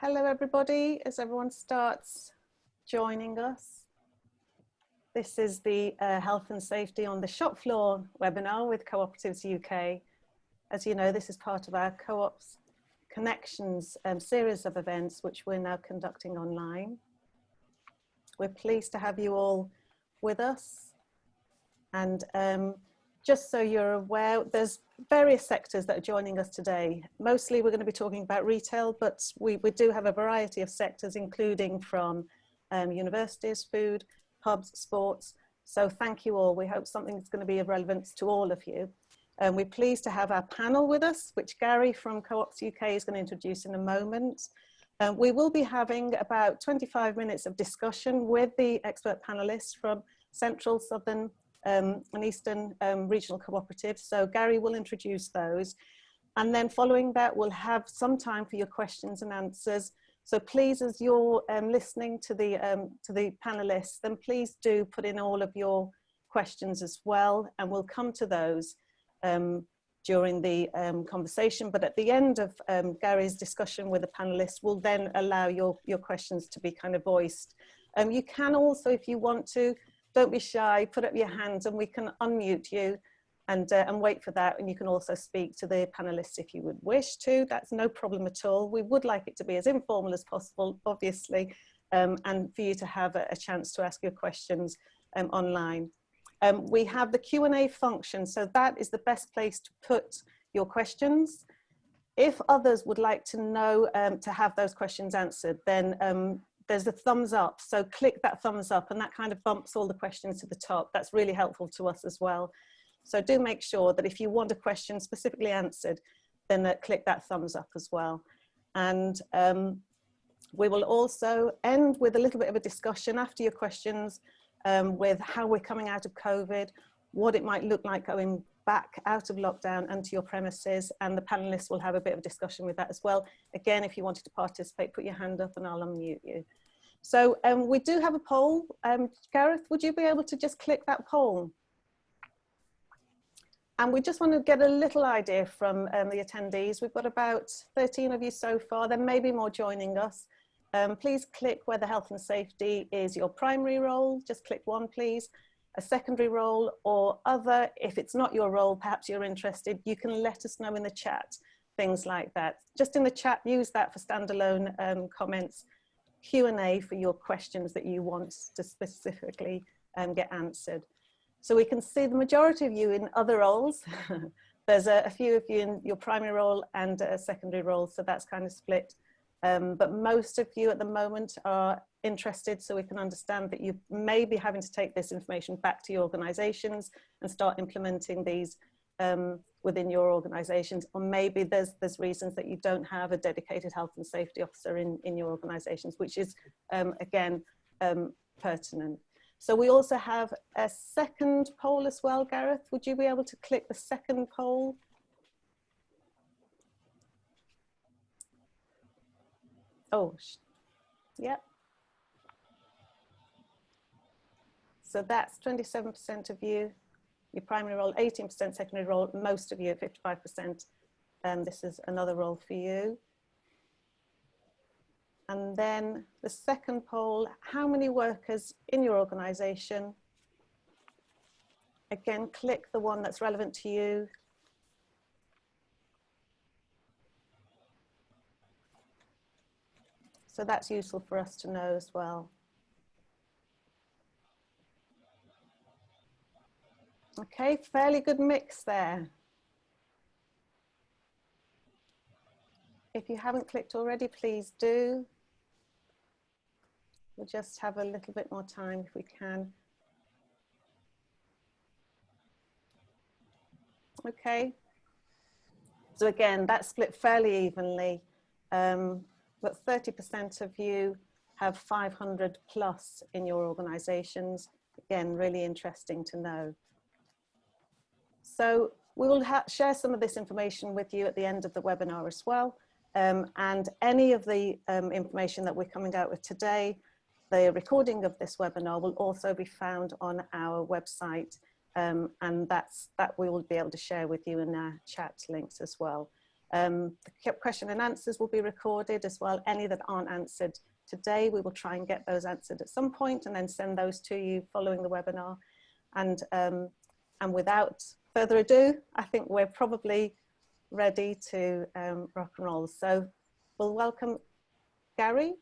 Hello everybody, as everyone starts joining us. This is the uh, Health and Safety on the Shop Floor webinar with Cooperatives UK. As you know, this is part of our Co-ops Connections um, series of events which we're now conducting online. We're pleased to have you all with us and um, just so you're aware, there's various sectors that are joining us today. Mostly we're going to be talking about retail, but we, we do have a variety of sectors, including from um, universities, food, pubs, sports. So thank you all. We hope something's going to be of relevance to all of you. Um, we're pleased to have our panel with us, which Gary from Co-ops UK is going to introduce in a moment. Um, we will be having about 25 minutes of discussion with the expert panelists from Central, Southern um, and Eastern um, Regional Cooperatives. So Gary will introduce those. And then following that, we'll have some time for your questions and answers. So please, as you're um, listening to the, um, to the panelists, then please do put in all of your questions as well, and we'll come to those um, during the um, conversation. But at the end of um, Gary's discussion with the panelists, we'll then allow your, your questions to be kind of voiced. Um, you can also, if you want to, don't be shy, put up your hands and we can unmute you and, uh, and wait for that. And you can also speak to the panelists if you would wish to. That's no problem at all. We would like it to be as informal as possible, obviously, um, and for you to have a, a chance to ask your questions um, online. Um, we have the Q&A function, so that is the best place to put your questions. If others would like to know um, to have those questions answered, then um, there's a thumbs up. So click that thumbs up and that kind of bumps all the questions to the top. That's really helpful to us as well. So do make sure that if you want a question specifically answered, then uh, click that thumbs up as well. And um, we will also end with a little bit of a discussion after your questions um, with how we're coming out of COVID, what it might look like going back out of lockdown and to your premises and the panelists will have a bit of discussion with that as well. Again, if you wanted to participate, put your hand up and I'll unmute you. So um, we do have a poll. Um, Gareth, would you be able to just click that poll? And we just want to get a little idea from um, the attendees. We've got about 13 of you so far. There may be more joining us. Um, please click whether health and safety is your primary role. Just click one, please a secondary role or other. If it's not your role, perhaps you're interested, you can let us know in the chat, things like that. Just in the chat, use that for standalone um, comments, Q&A for your questions that you want to specifically um, get answered. So we can see the majority of you in other roles. There's a, a, few of you in your primary role and a secondary role, so that's kind of split. Um, but most of you at the moment are interested so we can understand that you may be having to take this information back to your organizations and start implementing these um, within your organizations or maybe there's there's reasons that you don't have a dedicated health and safety officer in in your organizations which is um, again um, pertinent. So we also have a second poll as well Gareth. Would you be able to click the second poll? Oh yep. So that's 27% of you, your primary role, 18% secondary role, most of you, 55%. And um, this is another role for you. And then the second poll, how many workers in your organization? Again, click the one that's relevant to you. So that's useful for us to know as well. Okay, fairly good mix there. If you haven't clicked already, please do. We'll just have a little bit more time if we can. Okay. So again, that's split fairly evenly, um, but 30% of you have 500 plus in your organizations. Again, really interesting to know. So we will share some of this information with you at the end of the webinar as well. Um, and any of the um, information that we're coming out with today, the recording of this webinar will also be found on our website. Um, and that's that we will be able to share with you in our chat links as well. Um, the question and answers will be recorded as well. Any that aren't answered today, we will try and get those answered at some point and then send those to you following the webinar. And, um, and without further ado, I think we're probably ready to um, rock and roll. So we'll welcome Gary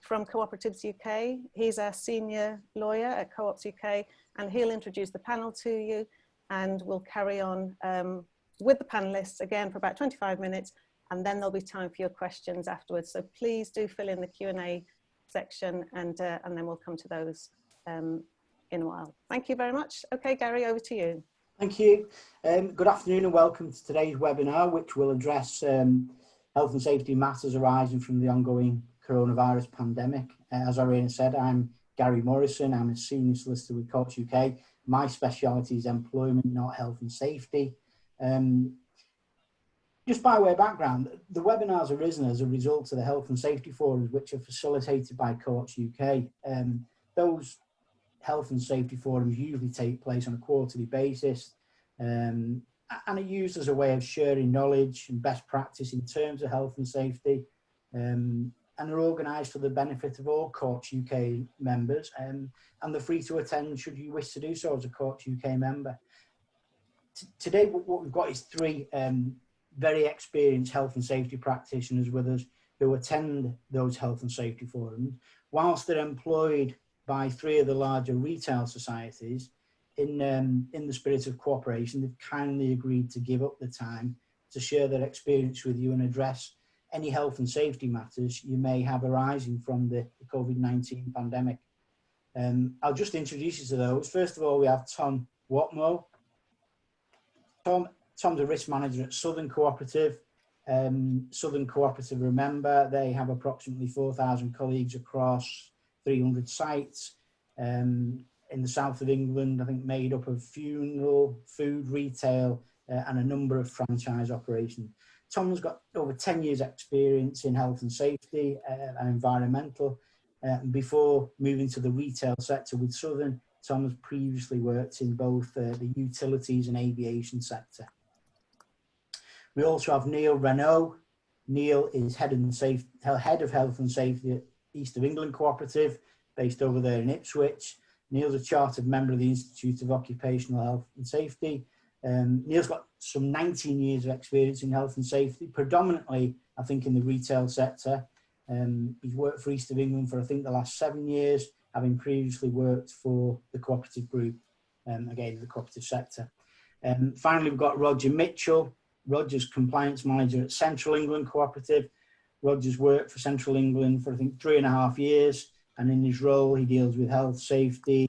from Cooperatives UK. He's a senior lawyer at Co-ops UK and he'll introduce the panel to you and we'll carry on um, with the panelists again for about 25 minutes and then there'll be time for your questions afterwards. So please do fill in the Q&A section and, uh, and then we'll come to those um, in a while. Thank you very much. Okay, Gary, over to you. Thank you. Um, good afternoon and welcome to today's webinar, which will address um, health and safety matters arising from the ongoing coronavirus pandemic. Uh, as Irene said, I'm Gary Morrison. I'm a senior solicitor with Co-ops UK. My speciality is employment, not health and safety. Um, just by way of background, the webinar's arisen as a result of the health and safety forums which are facilitated by Co-ops UK. Um, those health and safety forums usually take place on a quarterly basis um, and are used as a way of sharing knowledge and best practice in terms of health and safety um, and are organised for the benefit of all Co-ops UK members um, and they're free to attend should you wish to do so as a Co-ops UK member. T today what we've got is three um, very experienced health and safety practitioners with us who attend those health and safety forums whilst they're employed by three of the larger retail societies in um, in the spirit of cooperation they've kindly agreed to give up the time to share their experience with you and address any health and safety matters you may have arising from the, the COVID-19 pandemic. Um, I'll just introduce you to those. First of all, we have Tom Watmo. Tom, Tom's a risk manager at Southern Cooperative. Um, Southern Cooperative, remember, they have approximately 4,000 colleagues across 300 sites um, in the south of England, I think made up of funeral, food, retail, uh, and a number of franchise operations. Tom's got over 10 years experience in health and safety uh, and environmental. Uh, before moving to the retail sector with Southern, Tom has previously worked in both uh, the utilities and aviation sector. We also have Neil Renault. Neil is head, and safe, head of health and safety at East of England Cooperative, based over there in Ipswich. Neil's a chartered member of the Institute of Occupational Health and Safety. Um, Neil's got some 19 years of experience in health and safety, predominantly, I think, in the retail sector. Um, he's worked for East of England for, I think, the last seven years, having previously worked for the cooperative group, um, again, the cooperative sector. Um, finally, we've got Roger Mitchell. Roger's compliance manager at Central England Cooperative. Roger's worked for Central England for, I think, three and a half years. And in his role, he deals with health, safety,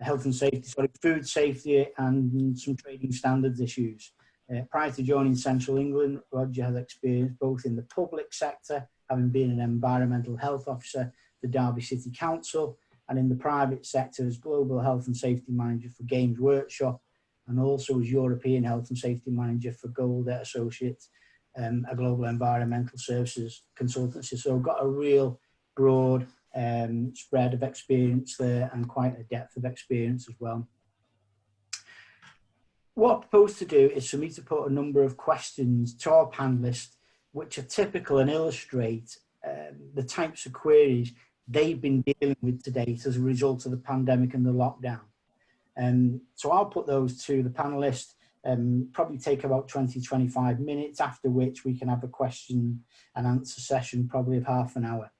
health and safety, sorry, food safety and some trading standards issues. Uh, prior to joining Central England, Roger has experience both in the public sector, having been an environmental health officer for Derby City Council, and in the private sector as Global Health and Safety Manager for Games Workshop, and also as European Health and Safety Manager for Golder Associates, um, a global environmental services consultancy. So got a real broad um, spread of experience there and quite a depth of experience as well. What I propose to do is for me to put a number of questions to our panelists which are typical and illustrate um, the types of queries they've been dealing with to date as a result of the pandemic and the lockdown. Um, so I'll put those to the panelists, um, probably take about 20, 25 minutes, after which we can have a question and answer session, probably of half an hour.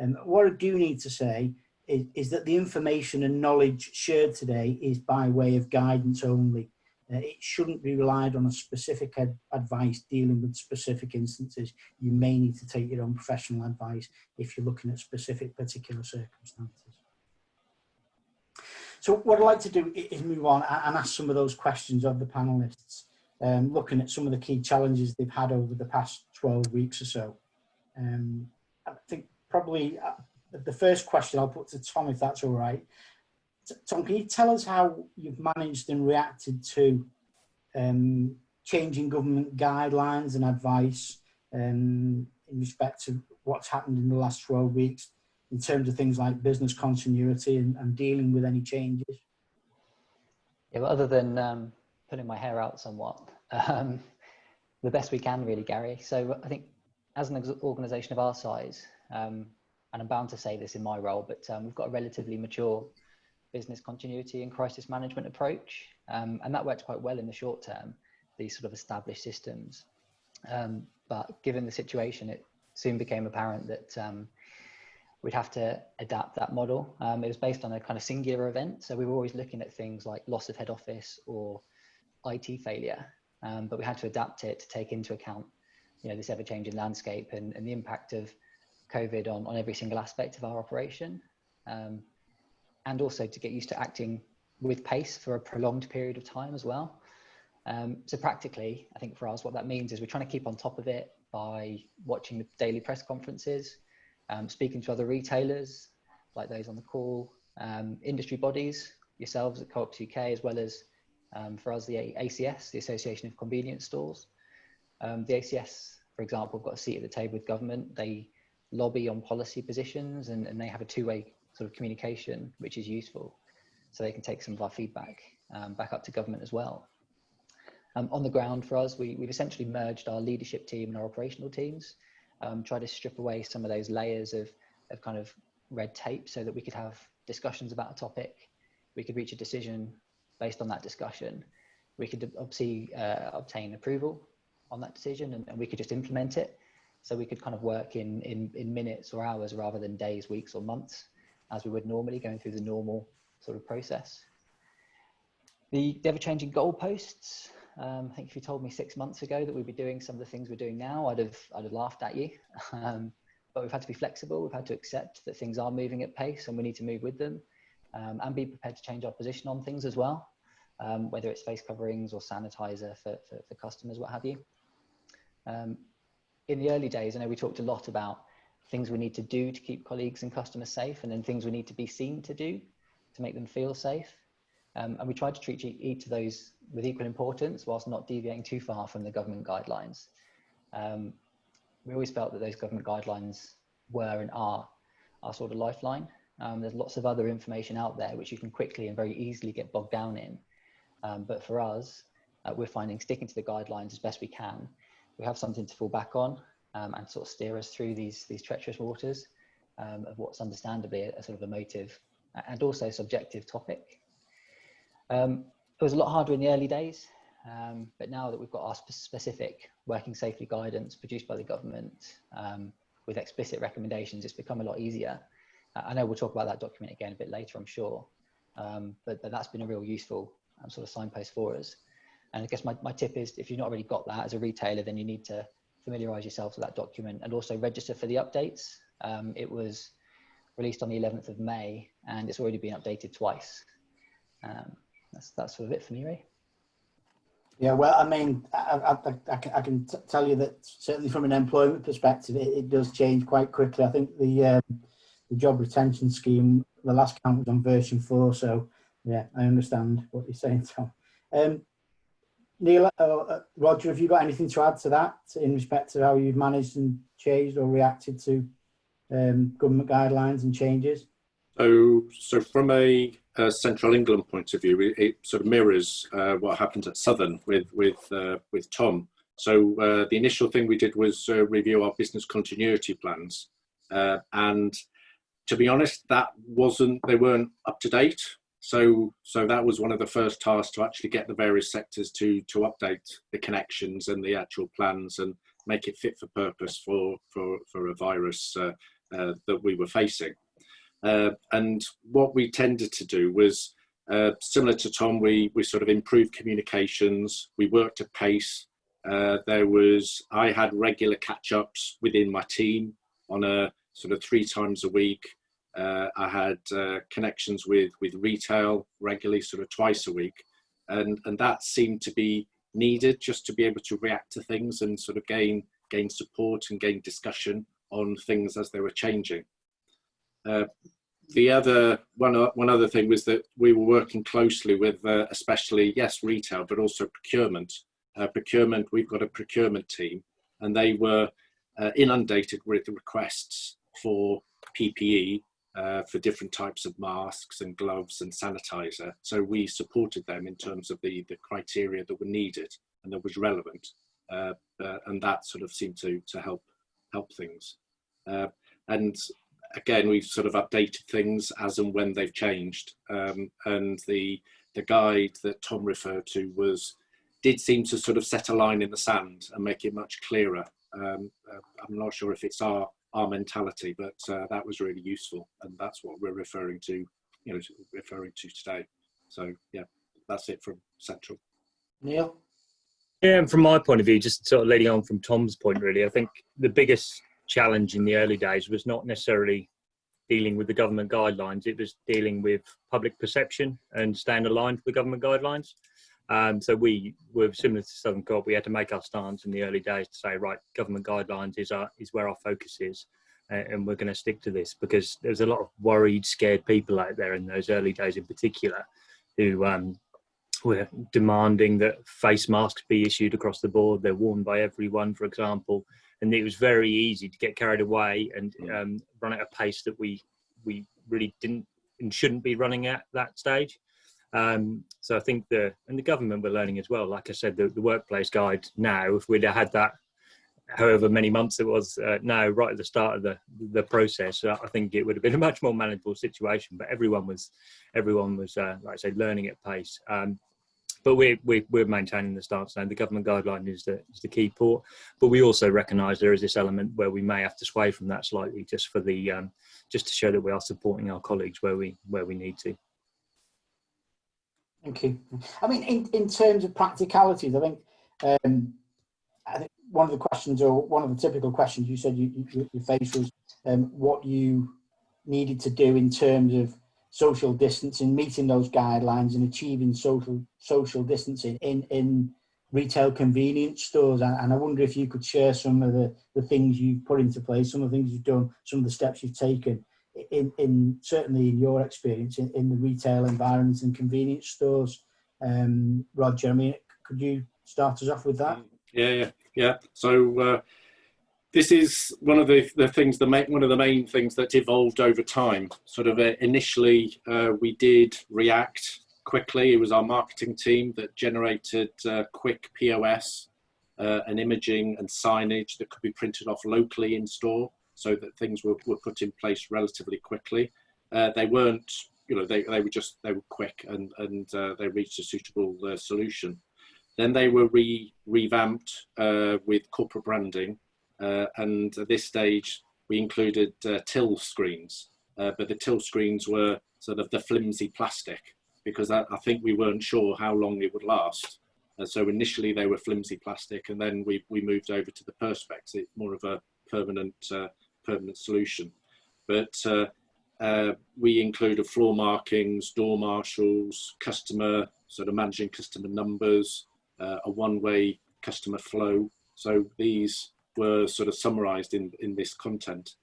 Um, what I do need to say is, is, that the information and knowledge shared today is by way of guidance only. Uh, it shouldn't be relied on a specific ad advice dealing with specific instances. You may need to take your own professional advice if you're looking at specific particular circumstances. So what I'd like to do is move on and ask some of those questions of the panelists, um, looking at some of the key challenges they've had over the past 12 weeks or so. Um, I think probably uh, the first question I'll put to Tom, if that's all right. Tom, can you tell us how you've managed and reacted to um, changing government guidelines and advice um, in respect to what's happened in the last 12 weeks in terms of things like business continuity and, and dealing with any changes? Yeah, well, other than um, my hair out somewhat, um, the best we can, really, Gary. So I think as an organisation of our size, um, and I'm bound to say this in my role, but um, we've got a relatively mature business continuity and crisis management approach, um, and that worked quite well in the short term. These sort of established systems, um, but given the situation, it soon became apparent that we'd have to adapt that model. Um, it was based on a kind of singular event, so we were always looking at things like loss of head office or IT failure, um, but we had to adapt it to take into account, you know, this ever-changing landscape and, and the impact of COVID on, on every single aspect of our operation. Um, and also to get used to acting with pace for a prolonged period of time as well. Um, so practically, I think for us, what that means is we're trying to keep on top of it by watching the daily press conferences, um, speaking to other retailers like those on the call, um, industry bodies, yourselves at Co-ops UK, as well as um, for us, the ACS, the Association of Convenience Stores. Um, the ACS, for example, have got a seat at the table with government. They lobby on policy positions and, and they have a two-way sort of communication, which is useful. So they can take some of our feedback um, back up to government as well. Um, on the ground for us, we, we've essentially merged our leadership team and our operational teams, um, try to strip away some of those layers of, of kind of red tape so that we could have discussions about a topic. We could reach a decision based on that discussion. We could obviously uh, obtain approval on that decision and, and we could just implement it. So we could kind of work in, in, in minutes or hours rather than days, weeks or months as we would normally going through the normal sort of process. The ever-changing goalposts, um, I think if you told me six months ago that we'd be doing some of the things we're doing now, I'd have, I'd have laughed at you. Um, but we've had to be flexible. We've had to accept that things are moving at pace and we need to move with them um, and be prepared to change our position on things as well, um, whether it's face coverings or sanitizer for, for, for customers, what have you. Um, in the early days, I know we talked a lot about things we need to do to keep colleagues and customers safe, and then things we need to be seen to do to make them feel safe. Um, and we tried to treat each of those with equal importance whilst not deviating too far from the government guidelines. Um, we always felt that those government guidelines were and are our sort of lifeline. Um, there's lots of other information out there which you can quickly and very easily get bogged down in. Um, but for us, uh, we're finding sticking to the guidelines as best we can we have something to fall back on um, and sort of steer us through these these treacherous waters um, of what's understandably a, a, sort of emotive and also subjective topic. Um, it was a lot harder in the early days, um, but now that we've got our sp specific working safely guidance produced by the government um, with explicit recommendations, it's become a lot easier. I know we'll talk about that document again a bit later, I'm sure, um, but, but that's been a real useful sort of signpost for us. And I guess my, my tip is if you've not already got that as a retailer, then you need to familiarize yourself with that document and also register for the updates. Um, it was released on the 11th of May and it's already been updated twice. Um, that's, that's sort of it for me, Ray. Yeah, well, I mean, I, I, I, can, I can tell you that certainly from an employment perspective, it, it does change quite quickly. I think the um, the job retention scheme, the last count was on version four, so yeah, I understand what you're saying, Tom. Um, Neil, uh, uh, Roger, have you got anything to add to that in respect to how you've managed and changed or reacted to um, government guidelines and changes? So, so from a, a, Central England point of view, it, it sort of mirrors uh, what happened at Southern with with uh, with Tom. So uh, the initial thing we did was uh, review our business continuity plans, and to be honest, that wasn't they weren't up to date so, so that was one of the first tasks to actually get the various sectors to to update the connections and the actual plans and make it fit for purpose for for for a virus uh, uh, that we were facing. Uh, and what we tended to do was uh, similar to Tom. We we sort of improved communications. We worked at pace. Uh, there was I had regular catch ups within my team on a sort of three times a week uh, I had uh, connections with with retail regularly, sort of twice a week, and and that seemed to be needed just to be able to react to things and sort of gain gain support and gain discussion on things as they were changing. Uh, the other one one other thing was that we were working closely with uh, especially yes retail but also procurement. Uh, procurement we've got a procurement team and they were uh, inundated with requests for PPE uh, for different types of masks and gloves and sanitizer. So we supported them in terms of the, the criteria that were needed and that was relevant. uh, uh, and that sort of seemed to to help help things. Uh, and again, we've sort of updated things as and when they've changed. Um, and the the guide that Tom referred to was did seem to sort of set a line in the sand and make it much clearer. Um, uh, I'm not sure if it's our our mentality, but uh, that was really useful, and that's what we're referring to, you know, referring to today. So yeah, that's it from Central. Neil? Yeah, and from my point of view, just sort of leading on from Tom's point, really, I think the biggest challenge in the early days was not necessarily dealing with the government guidelines, it was dealing with public perception and staying aligned with the government guidelines. Um, so we were similar to Southern Co-op. We had to make our stance in the early days to say, right, government guidelines is our is where our focus is, and we're going to stick to this because there's a lot of worried, scared people out there in those early days, in particular, who um, were demanding that face masks be issued across the board. They're worn by everyone, for example, and it was very easy to get carried away and um, run at a pace that we we really didn't and shouldn't be running at that stage. Um, so I think the and the government were learning as well. Like I said, the, the workplace guide now, if we'd have had that, however many months it was uh, now, right at the start of the the process, uh, I think it would have been a much more manageable situation. But everyone was everyone was uh, like I say learning at pace. Um, but we're, we're, we're maintaining the stance now. The government guideline is the, is the key port, but we also recognise there is this element where we may have to sway from that slightly, just for the um, just to show that we are supporting our colleagues where we where we need to. Thank you. I mean, in, in terms of practicalities, I think, um, I think one of the questions or one of the typical questions you said you, you, you faced was um, what you needed to do in terms of social distancing, meeting those guidelines and achieving social social distancing in, in retail convenience stores. And, I wonder if you could share some of the, the things you've put into place, some of the things you've done, some of the steps you've taken in, in certainly in your experience in, in the retail environments and convenience stores. Um, Roger, I mean, could you start us off with that? Yeah, yeah, yeah. So uh, this is one of the, the things, the main, one of the main things that evolved over time. Sort of uh, initially, uh, we did react quickly. It was our marketing team that generated uh, quick POS uh, and imaging and signage that could be printed off locally in store so that things were, were put in place relatively quickly. Uh, they weren't, you know, they, they were just, they were quick and, and uh, they reached a suitable solution. Then they were re, revamped with corporate branding. Uh, and at this stage, we included uh, till screens, but the till screens were sort of the flimsy plastic because I, I think we weren't sure how long it would last. so initially they were flimsy plastic and then we, we moved over to the perspex, it's more of a permanent permanent solution. But uh, uh, we included floor markings, door marshals, customer, sort of managing customer numbers, uh, a one-way customer flow. So these were sort of summarized in, in this content.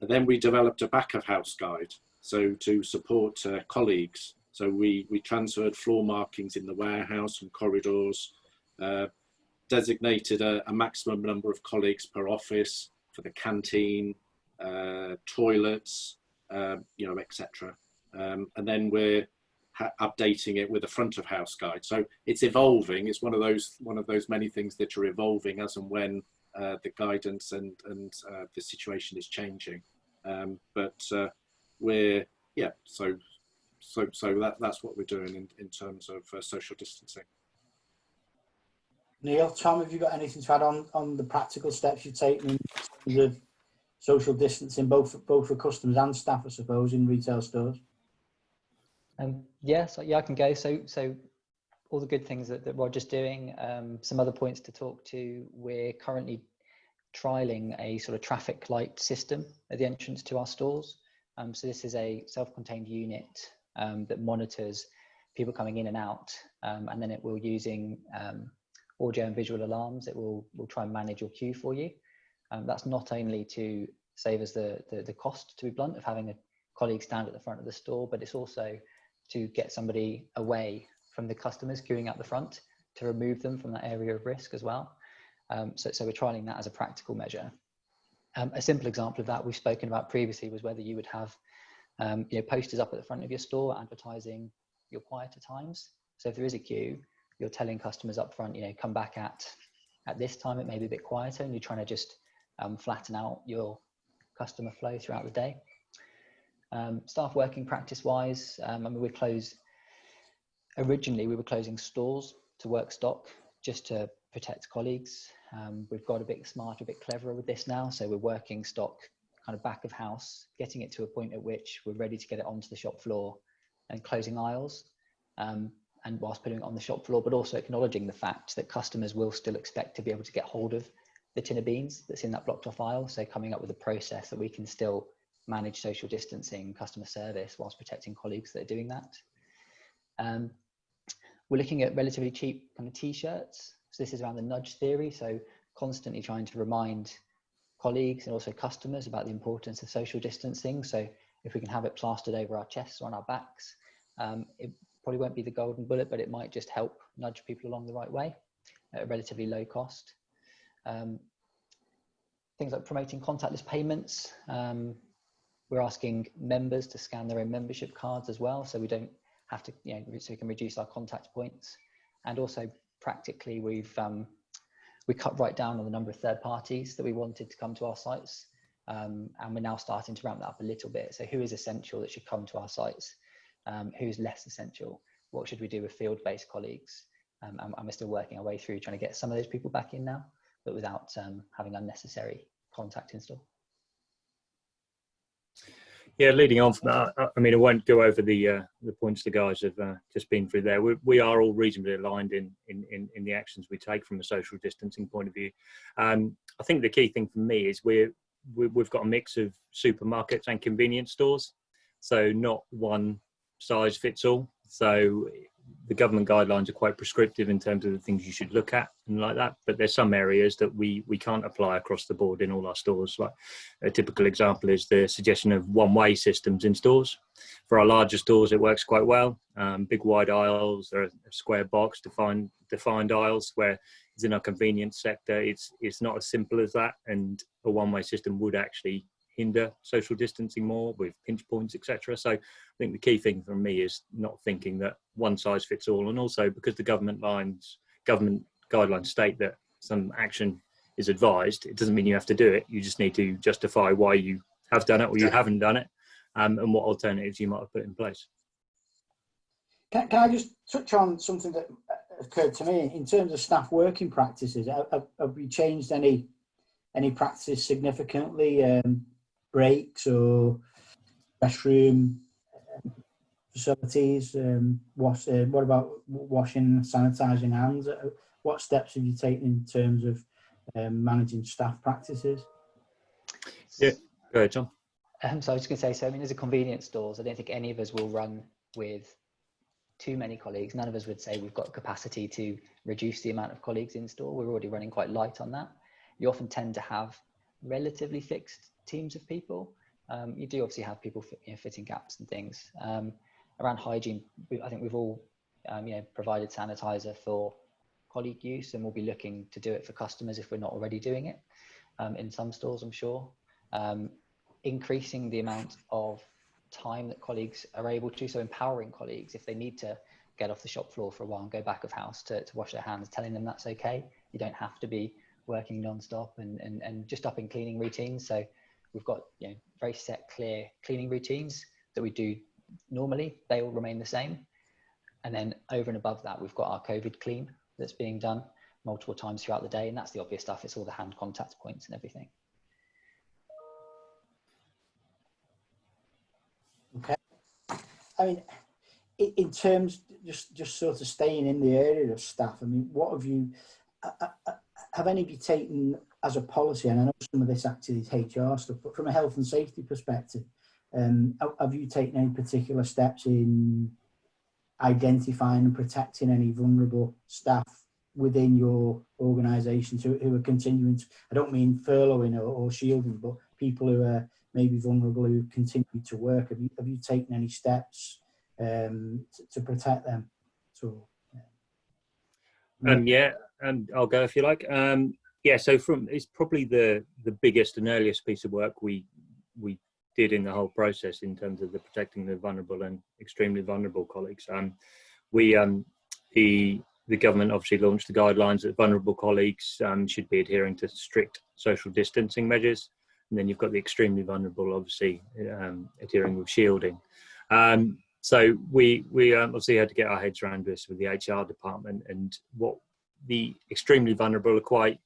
And then we developed a back of house guide. So to support uh, colleagues. So we, we transferred floor markings in the warehouse and corridors, uh, designated a, a maximum number of colleagues per office, for the canteen, uh, toilets, uh, you know, etc. Um, and then we're updating it with a front of house guide. So it's evolving. It's one of those one of those many things that are evolving as and when uh, the guidance and and uh, the situation is changing. Um, but uh, we're yeah. So so so that that's what we're doing in in terms of uh, social distancing. Neil, Tom, have you got anything to add on, on the practical steps you've taken in terms of social distancing, both, both for customers and staff, I suppose, in retail stores? Um, yeah, so yeah, I can go. So, so all the good things that, that Roger's doing. Um, some other points to talk to. We're currently trialing a sort of traffic light system at the entrance to our stores. Um, so this is a self-contained unit um, that monitors people coming in and out, um, and then it will using um, audio and visual alarms. It will will try and manage your queue for you. Um, that's not only to save us the, the, the cost, to be blunt, of having a colleague stand at the front of the store, but it's also to get somebody away from the customers queuing at the front to remove them from that area of risk as well. Um, so, so we're trialing that as a practical measure. Um, a simple example of that we've spoken about previously was whether you would have um, you know, posters up at the front of your store advertising your quieter times. So if there is a queue, you're telling customers up front, you know, come back at at this time it may be a bit quieter and you're trying to just um, flatten out your customer flow throughout the day. Um, staff working practice wise, um, I mean, we close, originally we were closing stores to work stock just to protect colleagues. Um, we've got a bit smarter, a bit cleverer with this now. So we're working stock kind of back of house, getting it to a point at which we're ready to get it onto the shop floor and closing aisles. Um, and whilst putting it on the shop floor, but also acknowledging the fact that customers will still expect to be able to get hold of the tin of beans that's in that blocked off aisle. So coming up with a process that we can still manage social distancing, customer service, whilst protecting colleagues that are doing that. Um, we're looking at relatively cheap kind of t-shirts. So this is around the nudge theory. So constantly trying to remind colleagues and also customers about the importance of social distancing. So if we can have it plastered over our chests or on our backs, um, it probably won't be the golden bullet, but it might just help nudge people along the right way at a relatively low cost. Um, things like promoting contactless payments. Um, we're asking members to scan their own membership cards as well, so we don't have to, you know, so we can reduce our contact points. And also practically, we've um, we cut right down on the number of third parties that we wanted to come to our sites. Um, and we're now starting to ramp that up a little bit. So who is essential that should come to our sites? Um, who's less essential? What should we do with field-based colleagues? Um, and, and, we're still working our way through trying to get some of those people back in now, but without um, having unnecessary contact in store. Yeah, leading on from that, I mean, I won't go over the uh, the points the guys have uh, just been through there. We, we are all reasonably aligned in, in, in, in, the actions we take from a social distancing point of view. Um, I think the key thing for me is we're, we, we've got a mix of supermarkets and convenience stores. So not one size fits all. So the government guidelines are quite prescriptive in terms of the things you should look at and like that. But there's some areas that we we can't apply across the board in all our stores. Like a typical example is the suggestion of one-way systems in stores. For our larger stores, it works quite well. Um, big wide aisles, or a square box defined defined aisles. Where it's in our convenience sector, it's it's not as simple as that, and a one-way system would actually hinder social distancing more with pinch points, etc. So I think the key thing for me is not thinking that one size fits all, and also because the government lines, government guidelines state that some action is advised, it doesn't mean you have to do it. You just need to justify why you have done it or you haven't done it, um, and what alternatives you might have put in place. Can, can I just touch on something that occurred to me in terms of staff working practices? Have, have we changed any any practices significantly um, breaks or restroom um, facilities? Um, wash, uh, what about washing, sanitising hands? Uh, what steps have you taken in terms of um, managing staff practices? Yeah, go ahead, John. Um, so I was going to say, so I mean, as a convenience stores, I don't think any of us will run with too many colleagues. None of us would say we've got capacity to reduce the amount of colleagues in store. We're already running quite light on that. You often tend to have relatively fixed teams of people. Um, you do obviously have people you know, fitting gaps and things. Um, around hygiene, I think we've all um, you know, provided sanitizer for colleague use and we'll be looking to do it for customers if we're not already doing it um, in some stores, I'm sure. Um, increasing the amount of time that colleagues are able to, so empowering colleagues if they need to get off the shop floor for a while and go back of house to, to wash their hands, telling them that's okay. You don't have to be working non-stop and, and, and just up in cleaning routines. So we've got you know very set, clear cleaning routines that we do normally. They all remain the same. And then over and above that, we've got our COVID clean that's being done multiple times throughout the day. And that's the obvious stuff. It's all the hand contact points and everything. Okay. I mean, in terms, just just sort of staying in the area of staff, I mean, what have you, uh, uh, uh have any of you taken as a policy, and I know some of this actually is HR stuff, but from a health and safety perspective, um, have you taken any particular steps in identifying and protecting any vulnerable staff within your organisations who, who are continuing to, I don't mean furloughing or, or, shielding, but people who are maybe vulnerable who continue to work. Have you, have you taken any steps um, to, to, protect them? So, yeah. Um, yeah, and I'll go if you like. Um, yeah, so from it's probably the the biggest and earliest piece of work we we did in the whole process in terms of the protecting the vulnerable and extremely vulnerable colleagues. Um, we um, the the government obviously launched the guidelines that vulnerable colleagues um, should be adhering to strict social distancing measures. And then you've got the extremely vulnerable, obviously, um, adhering with shielding. Um, so we we um, obviously had to get our heads around this with the HR department and what the extremely vulnerable are quite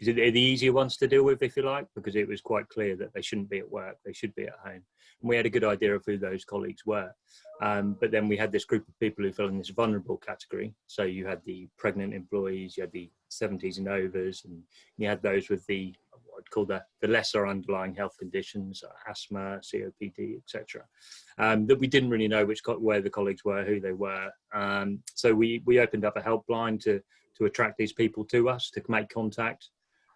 is it the easier ones to deal with if you like because it was quite clear that they shouldn't be at work they should be at home and we had a good idea of who those colleagues were um, but then we had this group of people who fell in this vulnerable category so you had the pregnant employees you had the 70s and overs and you had those with the I'd call the, the lesser underlying health conditions, uh, asthma, COPD, etc. Um, that we didn't really know which where the colleagues were, who they were. Um, so we we opened up a helpline to to attract these people to us to make contact,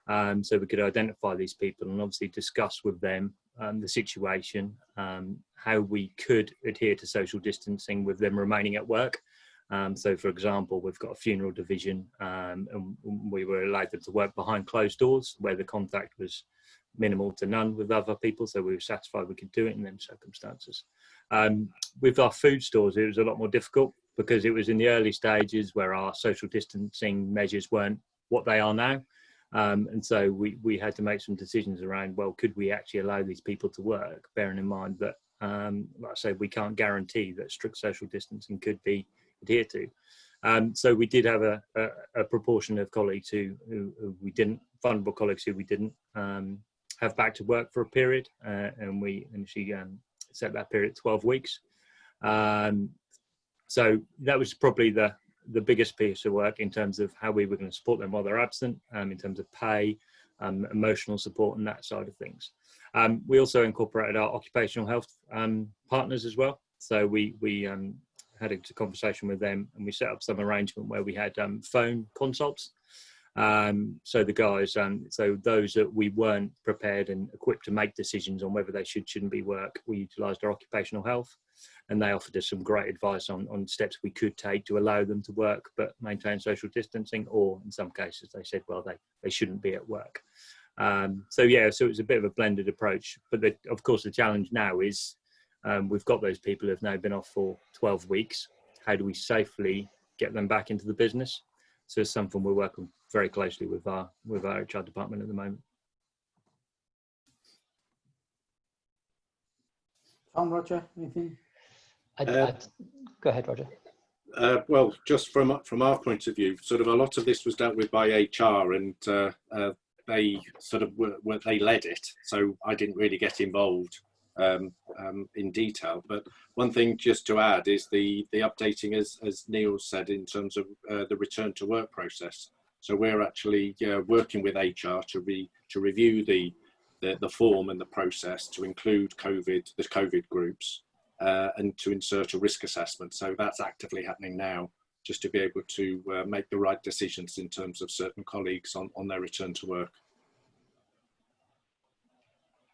um, so we could identify these people and obviously discuss with them um, the situation, um, how we could adhere to social distancing with them remaining at work. Um, so, for example, we've got a funeral division, um, and we were allowed them to work behind closed doors where the contact was minimal to none with other people. So we were satisfied we could do it in them circumstances. Um, with our food stores, it was a lot more difficult because it was in the early stages where our social distancing measures weren't what they are now. Um, and so we, we had to make some decisions around, well, could we actually allow these people to work, bearing in mind that, um, like I say, we can't guarantee that strict social distancing could be adhered to. Um, so we did have a, a, a proportion of colleagues who, who, who, we didn't, vulnerable colleagues who we didn't um, have back to work for a period, uh, and we initially um, set that period 12 weeks. Um, so that was probably the the biggest piece of work in terms of how we were going to support them while they're absent, um, in terms of pay, um, emotional support, and that side of things. we also incorporated our occupational health partners as well. So we we had a conversation with them and we set up some arrangement where we had um, phone consults. Um, so the guys, um, so those that we weren't prepared and equipped to make decisions on whether they should, shouldn't be work, we utilised our occupational health and they offered us some great advice on, on steps we could take to allow them to work but maintain social distancing or in some cases they said, well, they, they shouldn't be at work. Um, so yeah, so it's a bit of a blended approach, but the, of course the challenge now is um, we've got those people who have now been off for 12 weeks. How do we safely get them back into the business? So it's something we're working very closely with our with our HR department at the moment. Tom, Roger, anything? I'd, uh, I'd, go ahead, Roger. Uh, well, just from from our point of view, sort of a lot of this was dealt with by HR, and uh, uh, they sort of were, were, they led it. So I didn't really get involved um, um, in detail. But one thing just to add is the the updating, as as Neil said, in terms of uh, the return to work process. So we're actually uh, working with HR to re to review the, the, the form and the process to include COVID the COVID groups uh, and to insert a risk assessment. So that's actively happening now, just to be able to uh, make the right decisions in terms of certain colleagues on on their return to work.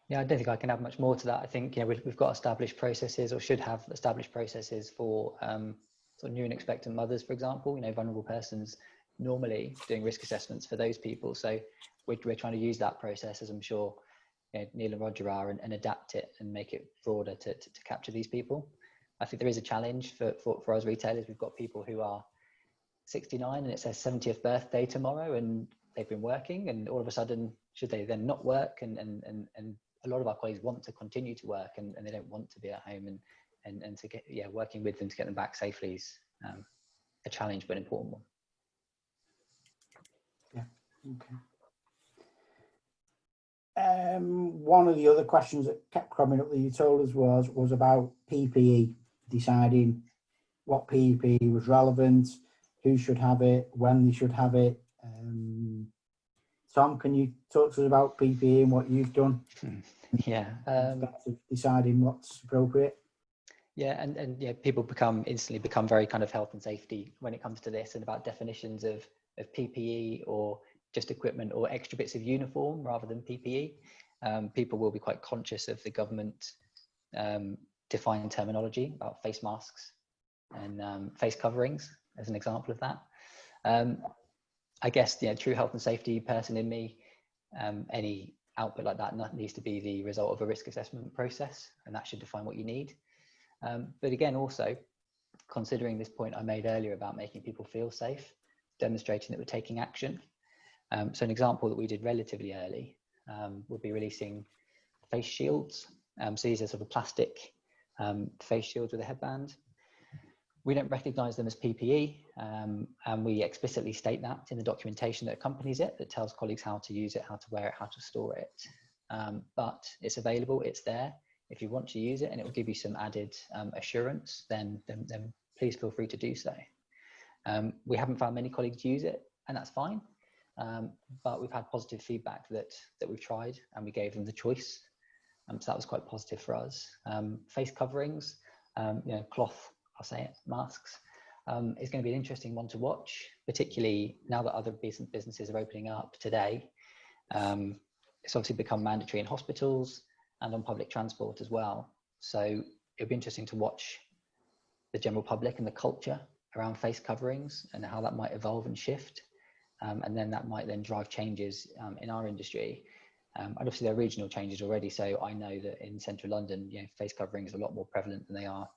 Yeah, I don't think I can add much more to that. I think you know we've, we've got established processes, or should have established processes for um, sort of new and expectant mothers, for example. You know, vulnerable persons normally doing risk assessments for those people. So we're, we're trying to use that process, as I'm sure you know, Neil and Roger are, and, and, adapt it and make it broader to, to, to, capture these people. I think there is a challenge for, for, for us retailers. We've got people who are 69 and it's their 70th birthday tomorrow, and they've been working, and all of a sudden, should they then not work and and and, and a lot of our colleagues want to continue to work and, and they don't want to be at home and, and, and to get, yeah, working with them to get them back safely is um, a challenge, but an important one. Yeah, okay. Um, one of the other questions that kept coming up that you told us was was about PPE, deciding what PPE was relevant, who should have it, when they should have it. Um, Tom, can you talk to us about PPE and what you've done? Yeah. Um, deciding what's appropriate. Yeah, and, and yeah, people become instantly become very kind of health and safety when it comes to this and about definitions of, of PPE or just equipment or extra bits of uniform rather than PPE. Um, people will be quite conscious of the government um, defined terminology about face masks and um, face coverings as an example of that. Um, I guess the true health and safety person in me, um, any output like that needs to be the result of a risk assessment process, and that should define what you need. Um, but again, also considering this point I made earlier about making people feel safe, demonstrating that we're taking action. Um, so an example that we did relatively early um, would be releasing face shields. Um, so these are sort of plastic um, face shields with a headband. We don't recognize them as PPE, um, and we explicitly state that in the documentation that accompanies it, that tells colleagues how to use it, how to wear it, how to store it. Um, but it's available, it's there. If you want to use it and it will give you some added assurance, then, then, then, please feel free to do so. We haven't found many colleagues use it, and that's fine. Um, but we've had positive feedback that, that we've tried and we gave them the choice. Um, so that was quite positive for us. face coverings, you know, cloth I'll say it, masks, um, is going to be an interesting one to watch, particularly now that other businesses are opening up today. Um, it's obviously become mandatory in hospitals and on public transport as well. So it'll be interesting to watch the general public and the culture around face coverings and how that might evolve and shift. Um, and then that might then drive changes um, in our industry. Um, and obviously there are regional changes already. So I know that in central London, you know, face coverings are a lot more prevalent than they are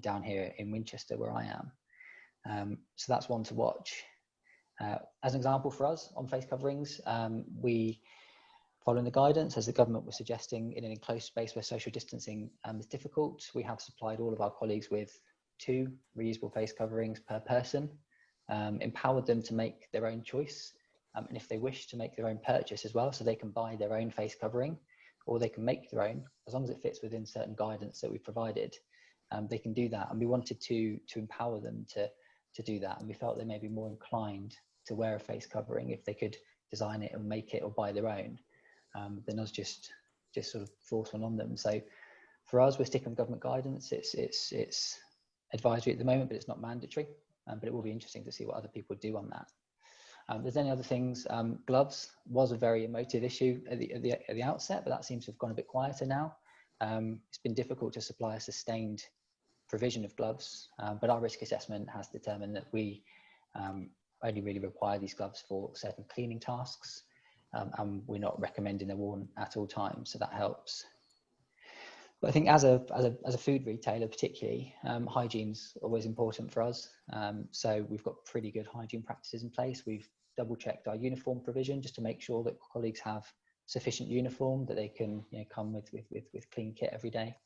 down here in Winchester where I am. Um, so that's one to watch. Uh, as an example for us on face coverings, um, we, following the guidance, as the government was suggesting, in an enclosed space where social distancing um, is difficult, we have supplied all of our colleagues with two reusable face coverings per person, um, empowered them to make their own choice, um, and if they wish to make their own purchase as well, so they can buy their own face covering, or they can make their own, as long as it fits within certain guidance that we've provided um, they can do that. And we wanted to to empower them to to do that. And we felt they may be more inclined to wear a face covering if they could design it and make it or buy their own, um, than us just just sort of force one on them. So for us, we're sticking with government guidance. It's it's it's advisory at the moment, but it's not mandatory. Um, but it will be interesting to see what other people do on that. Um, there's any other things. Um, gloves was a very emotive issue at the, at the, at the outset, but that seems to have gone a bit quieter now. Um, it's been difficult to supply a sustained provision of gloves, um, but our risk assessment has determined that we only really require these gloves for certain cleaning tasks, um, and we're not recommending they're worn at all times, so that helps. But I think as a, as a, as a food retailer particularly, um, hygiene's always important for us. Um, so we've got pretty good hygiene practices in place. We've double checked our uniform provision just to make sure that colleagues have sufficient uniform that they can you know, come with, with, with, with clean kit every day.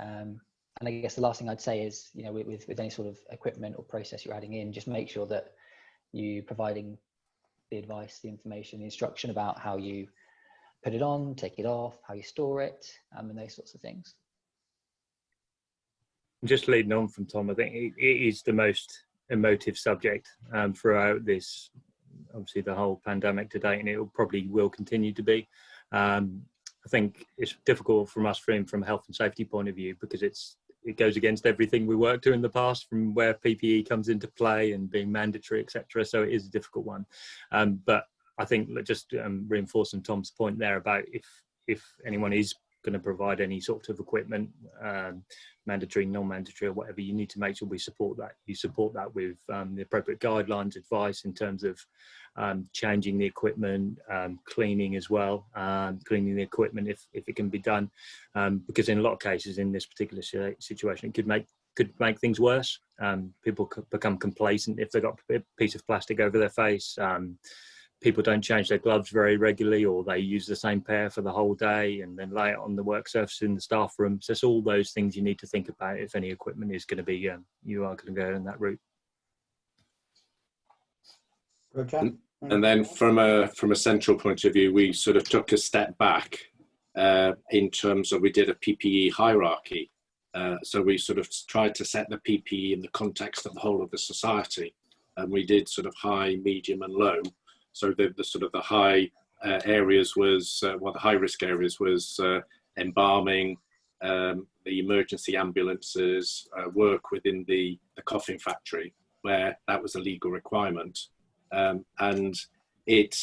Um, and I guess the last thing I'd say is, you know, with, with any sort of equipment or process you're adding in, just make sure that you're providing the advice, the information, the instruction about how you put it on, take it off, how you store it, um, and those sorts of things. Just leading on from Tom, I think it, it is the most emotive subject um, throughout this obviously the whole pandemic to date, and it will probably will continue to be. Um, I think it's difficult from us from from a health and safety point of view because it's it goes against everything we worked to in the past from where PPE comes into play and being mandatory, etc. So it is a difficult one. Um, but I think just um, reinforcing Tom's point there about if if anyone is going to provide any sort of equipment, um, mandatory, non-mandatory, or whatever, you need to make sure we support that. You support that with um, the appropriate guidelines, advice in terms of um, changing the equipment, um, cleaning as well, um, cleaning the equipment if, if it can be done, um, because in a lot of cases in this particular situation, it could make could make things worse. people become complacent if they've got a piece of plastic over their face people don't change their gloves very regularly or they use the same pair for the whole day and then lay it on the work surface in the staff room. So it's all those things you need to think about if any equipment is going to be, um, you are going to go in that route. Roger? And then from a, from a central point of view, we sort of took a step back uh, in terms of we did a PPE hierarchy. Uh, so we sort of tried to set the PPE in the context of the whole of the society. And we did sort of high, medium and low. So the, the sort of the high uh, areas was, uh, well, the high risk areas was uh, embalming, um, the emergency ambulances, uh, work within the, the coffin factory where that was a legal requirement. Um, and it,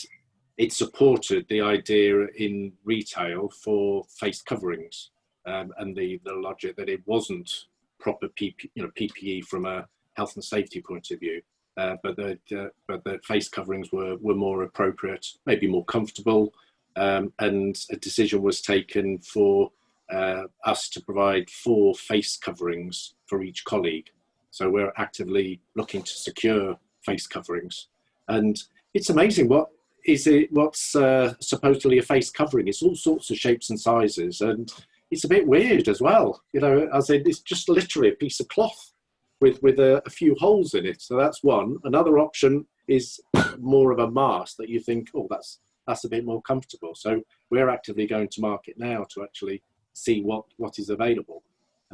it supported the idea in retail for face coverings um, and the, the logic that it wasn't proper PP, you know, PPE from a health and safety point of view. Uh, but the uh, but the face coverings were were more appropriate, maybe more comfortable, um, and a decision was taken for uh, us to provide four face coverings for each colleague. So we're actively looking to secure face coverings. And it's amazing what is it. What's uh, supposedly a face covering? It's all sorts of shapes and sizes, and it's a bit weird as well. You know, as in it's just literally a piece of cloth with with a, a few holes in it. So that's one. Another option is more of a mask that you think, oh, that's that's a bit more comfortable. So we're actively going to market now to actually see what what is available.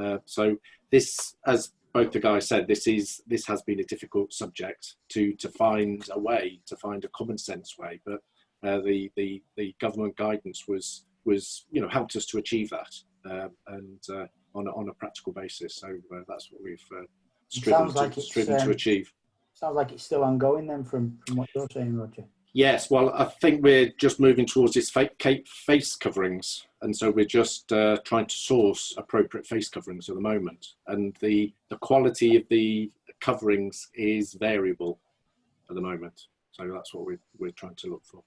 Uh, so this, as both the guys said, this is this has been a difficult subject to to find a way to find a common sense way, but uh, the the the government guidance was was you know helped us to achieve that uh, and uh, on a, on a practical basis. So uh, that's what we've uh, striven, to, like striven um, to achieve. Sounds like it's still ongoing then from, from what you're saying, Roger. Yes, well, I think we're just moving towards this fake face coverings, and so we're just uh, trying to source appropriate face coverings at the moment. And the the quality of the coverings is variable at the moment, so that's what we're we're trying to look for.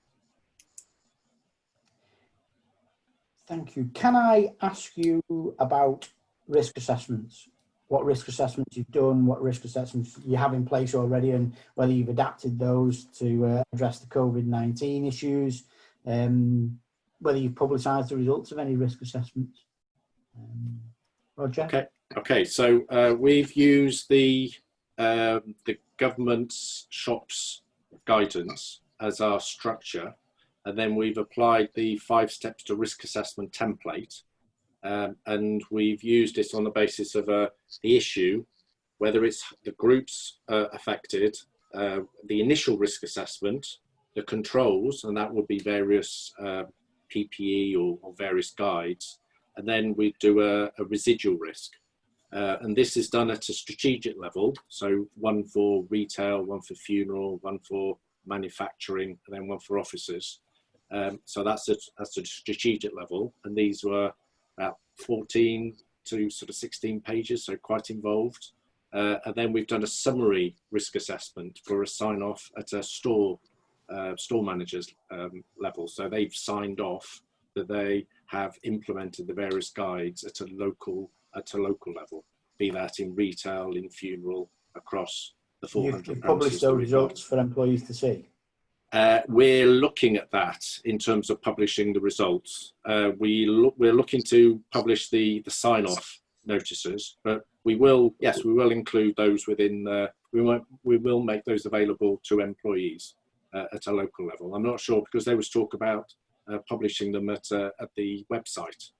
Thank you. Can I ask you about risk assessments? What risk assessments you've done, what risk assessments you have in place already, and whether you've adapted those to uh, address the COVID-19 issues, um, whether you've publicised the results of any risk assessments. Um, Roger? Okay. Okay, so uh, we've used the um, the government's shops guidance as our structure and then we've applied the five steps to risk assessment template um, and we've used it on the basis of uh, the issue, whether it's the groups uh, affected, uh, the initial risk assessment, the controls, and that would be various uh, PPE or, or, various guides, and then we do a, a residual risk. Uh, and this is done at a strategic level, so one for retail, one for funeral, one for manufacturing, and then one for offices. Um, so that's a, that's a strategic level. And these were 14 to sort of 16 pages, so quite involved. Uh, and then we've done a summary risk assessment for a sign off at a store uh, store managers um, level. So they've signed off that they have implemented the various guides at a local at a local level, be that in retail, in funeral, across the 400 You've published those results for employees to see. Uh, we're looking at that in terms of publishing the results. Uh, we we're looking to publish the, the sign-off notices, but we will, yes, we will include those within, uh, we, might, we will make those available to employees uh, at a local level. I'm not sure because there was talk about uh, publishing them at, uh, at the website.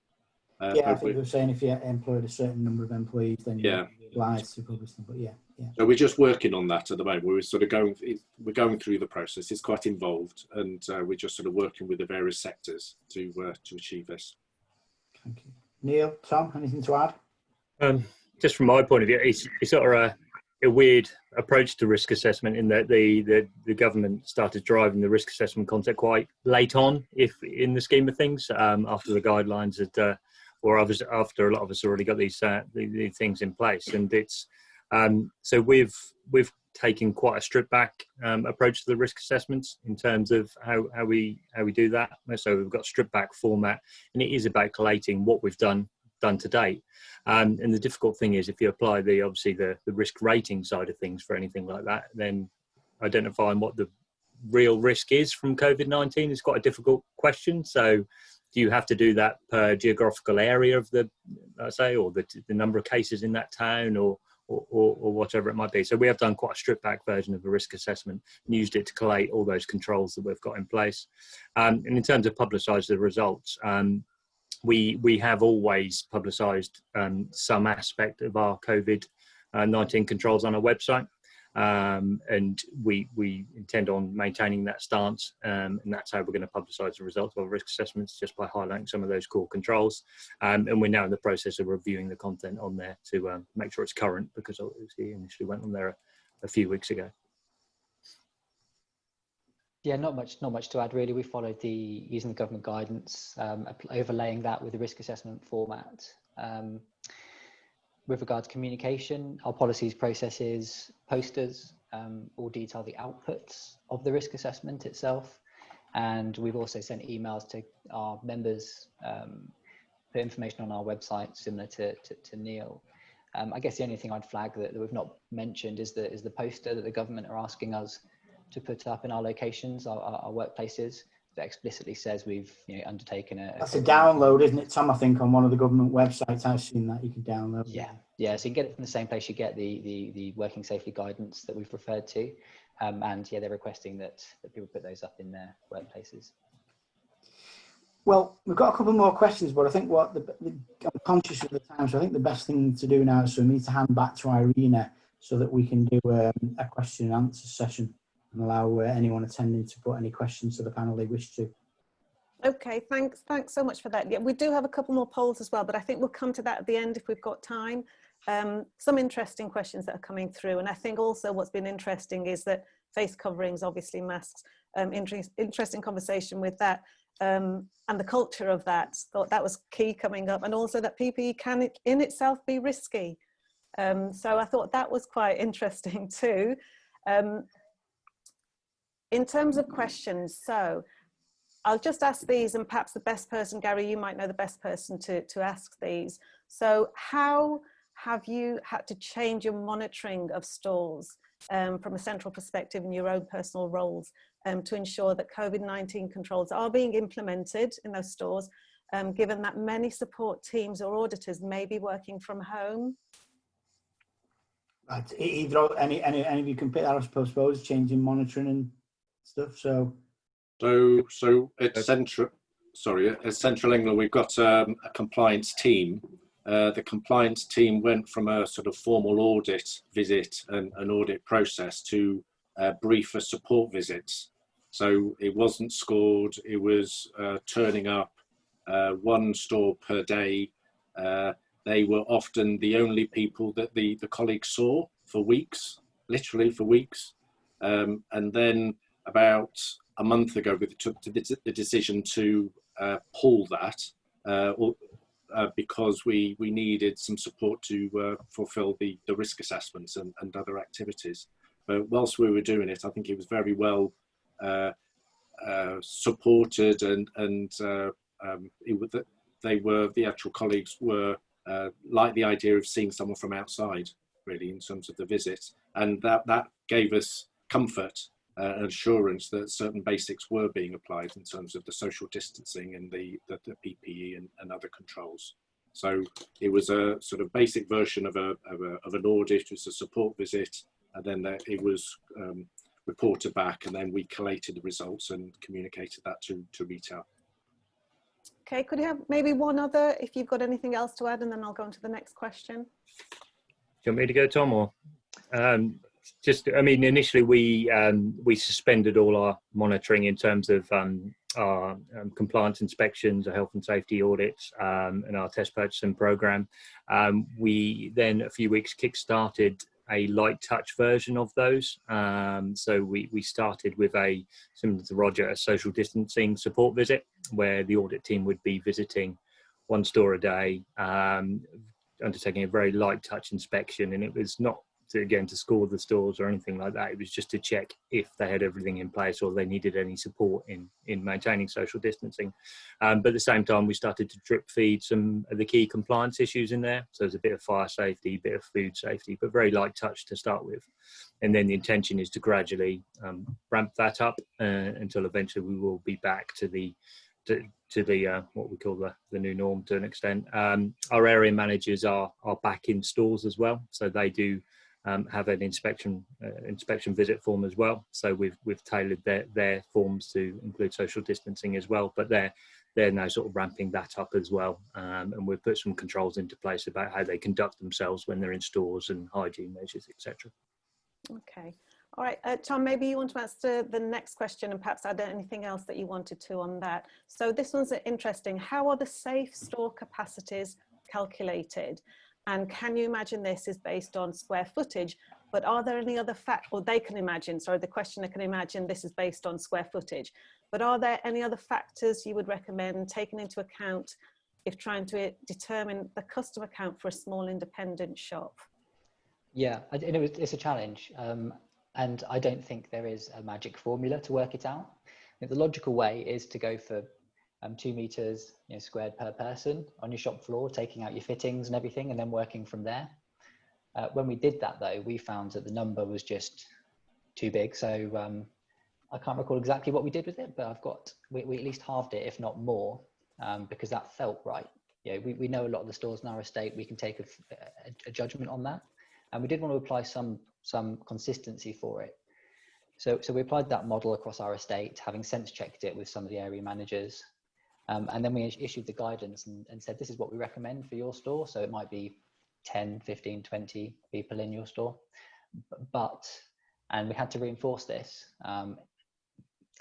Yeah, I think they were saying if you employed a certain number of employees, then yeah. you're obliged to publish them, but yeah. Yeah. So we're just working on that at the moment. We're sort of going, we're going through the process. It's quite involved, and uh, we're just sort of working with the various sectors to uh, to achieve this. Thank you, Neil. Tom, anything to add? Um, just from my point of view, it's, it's sort of a, a, weird approach to risk assessment in that the, the the government started driving the risk assessment concept quite late on, if in the scheme of things, um, after the guidelines had, or after a lot of us already got these, uh, these things in place, and it's um, so we've we've taken quite a stripped back um, approach to the risk assessments in terms of how, how we how we do that. So we've got stripped back format, and it is about collating what we've done done to date. Um, and the difficult thing is if you apply the obviously the, the risk rating side of things for anything like that, then identifying what the real risk is from COVID-19 is quite a difficult question. So do you have to do that per geographical area of the, let's say, or the, the number of cases in that town or, or, or, or, whatever it might be. So we have done quite a stripped back version of a risk assessment and used it to collate all those controls that we've got in place. Um, and in terms of publicise the results, um, we, we have always publicised um, some aspect of our COVID-19 uh, controls on our website um, and we we intend on maintaining that stance um, and that's how we're going to publicise the results of our risk assessments just by highlighting some of those core controls. Um, and we're now in the process of reviewing the content on there to um, make sure it's current because obviously initially went on there a, a, few weeks ago. Yeah not much not much to add really. We followed the using the government guidance um, overlaying that with the risk assessment format. Um, with regards to communication, our policies, processes, posters um, all detail the outputs of the risk assessment itself. And we've also sent emails to our members, um, put information on our website similar to, to, to Neil. Um, I guess the only thing I'd flag that, that, we've not mentioned is the, is the poster that the government are asking us to put up in our locations, our, our, our workplaces that explicitly says we've you know, undertaken a. That's a download, isn't it, Tom? I think on one of the government websites, I've seen that you can download. Yeah, yeah. So you get it from the same place you get the the, the working safely guidance that we've referred to, um, and yeah, they're requesting that that people put those up in their workplaces. Well, we've got a couple more questions, but I think what the, the, I'm conscious of the time, so I think the best thing to do now is for me to hand back to Irina so that we can do um, a question and answer session and allow uh, anyone attending to put any questions to the panel they wish to. Okay, thanks. Thanks so much for that. Yeah, we do have a couple more polls as well, but I think we'll come to that at the end if we've got time. Um, some interesting questions that are coming through. And I think also what's been interesting is that face coverings, obviously masks, um, inter interesting conversation with that um, and the culture of that. Thought that was key coming up. And also that PPE can in itself be risky. Um, so I thought that was quite interesting too. Um, in terms of questions, so I'll just ask these and perhaps the best person, Gary, you might know the best person to, to ask these. So how have you had to change your monitoring of stores um, from a central perspective in your own personal roles um, to ensure that COVID-19 controls are being implemented in those stores, um, given that many support teams or auditors may be working from home? Right. Either any, any, any of you can pick that, I suppose, changing monitoring and stuff. So, so, so at central, sorry, at Central England, we've got um, a compliance team. Uh, the compliance team went from a sort of formal audit visit and an audit process to uh, briefer support visits. So it wasn't scored, it was uh, turning up uh, one store per day. Uh, they were often the only people that the, the colleagues saw for weeks, literally for weeks. Um, and then about a month ago, we took the decision to uh, pull that uh, uh, because we, we needed some support to uh, fulfill the, the risk assessments and, and other activities. But whilst we were doing it, I think it was very well uh, uh, supported and, and um, it, they were, the actual colleagues were like the idea of seeing someone from outside, really, in terms of the visit. And that, that gave us comfort uh, assurance that certain basics were being applied in terms of the social distancing and the, the, the PPE and, and, other controls. So it was a sort of basic version of, a, of, a, of an audit, it was a support visit, and then it was um, reported back, and then we collated the results and communicated that to, to retail. Okay, could you have maybe one other, if you've got anything else to add, and then I'll go on to the next question. Do you want me to go, Tom, or? Um, just, I mean, initially we um, we suspended all our monitoring in terms of um, our um, compliance inspections, our health and safety audits, um, and our test purchasing program. Um, we then a few weeks kick-started a light touch version of those. Um, so we, we started with a, similar to Roger, a social distancing support visit where the audit team would be visiting one store a day, undertaking a very light touch inspection. And it was not to again to score the stores or anything like that. It was just to check if they had everything in place or they needed any support in in maintaining social distancing. Um, but at the same time, we started to drip feed some of the key compliance issues in there. So there's a bit of fire safety, a bit of food safety, but very light touch to start with. And then the intention is to gradually um, ramp that up uh, until eventually we will be back to the to, to the uh, what we call the, the new norm to an extent. Um, our area managers are are back in stores as well, so they do um, have an inspection uh, inspection visit form as well. So we've we've tailored their their forms to include social distancing as well. But they're they're now sort of ramping that up as well, um, and we've put some controls into place about how they conduct themselves when they're in stores and hygiene measures, etc. Okay. All right, uh, Tom, maybe you want to answer the next question and perhaps add anything else that you wanted to on that. So this one's interesting. How are the safe store capacities calculated? And can you imagine this is based on square footage? But are there any other factors, or they can imagine, sorry, the questioner can imagine this is based on square footage. But are there any other factors you would recommend taking into account if trying to determine the customer count for a small independent shop? Yeah, it's a challenge. Um, and I don't think there is a magic formula to work it out. the logical way is to go for um, two meters you know, squared per person on your shop floor, taking out your fittings and everything, and then working from there. Uh, when we did that though, we found that the number was just too big. So um, I can't recall exactly what we did with it, but I've got we, we at least halved it, if not more, um, because that felt right. Yeah, we, we know a lot of the stores in our estate. We can take a, a, a judgment on that, and we did want to apply some some consistency for it. So so we applied that model across our estate, having sense checked it with some of the area managers, um, and then we issued the guidance and, and said this is what we recommend for your store. So it might be 10, 15, 20 people in your store, but and we had to reinforce this um,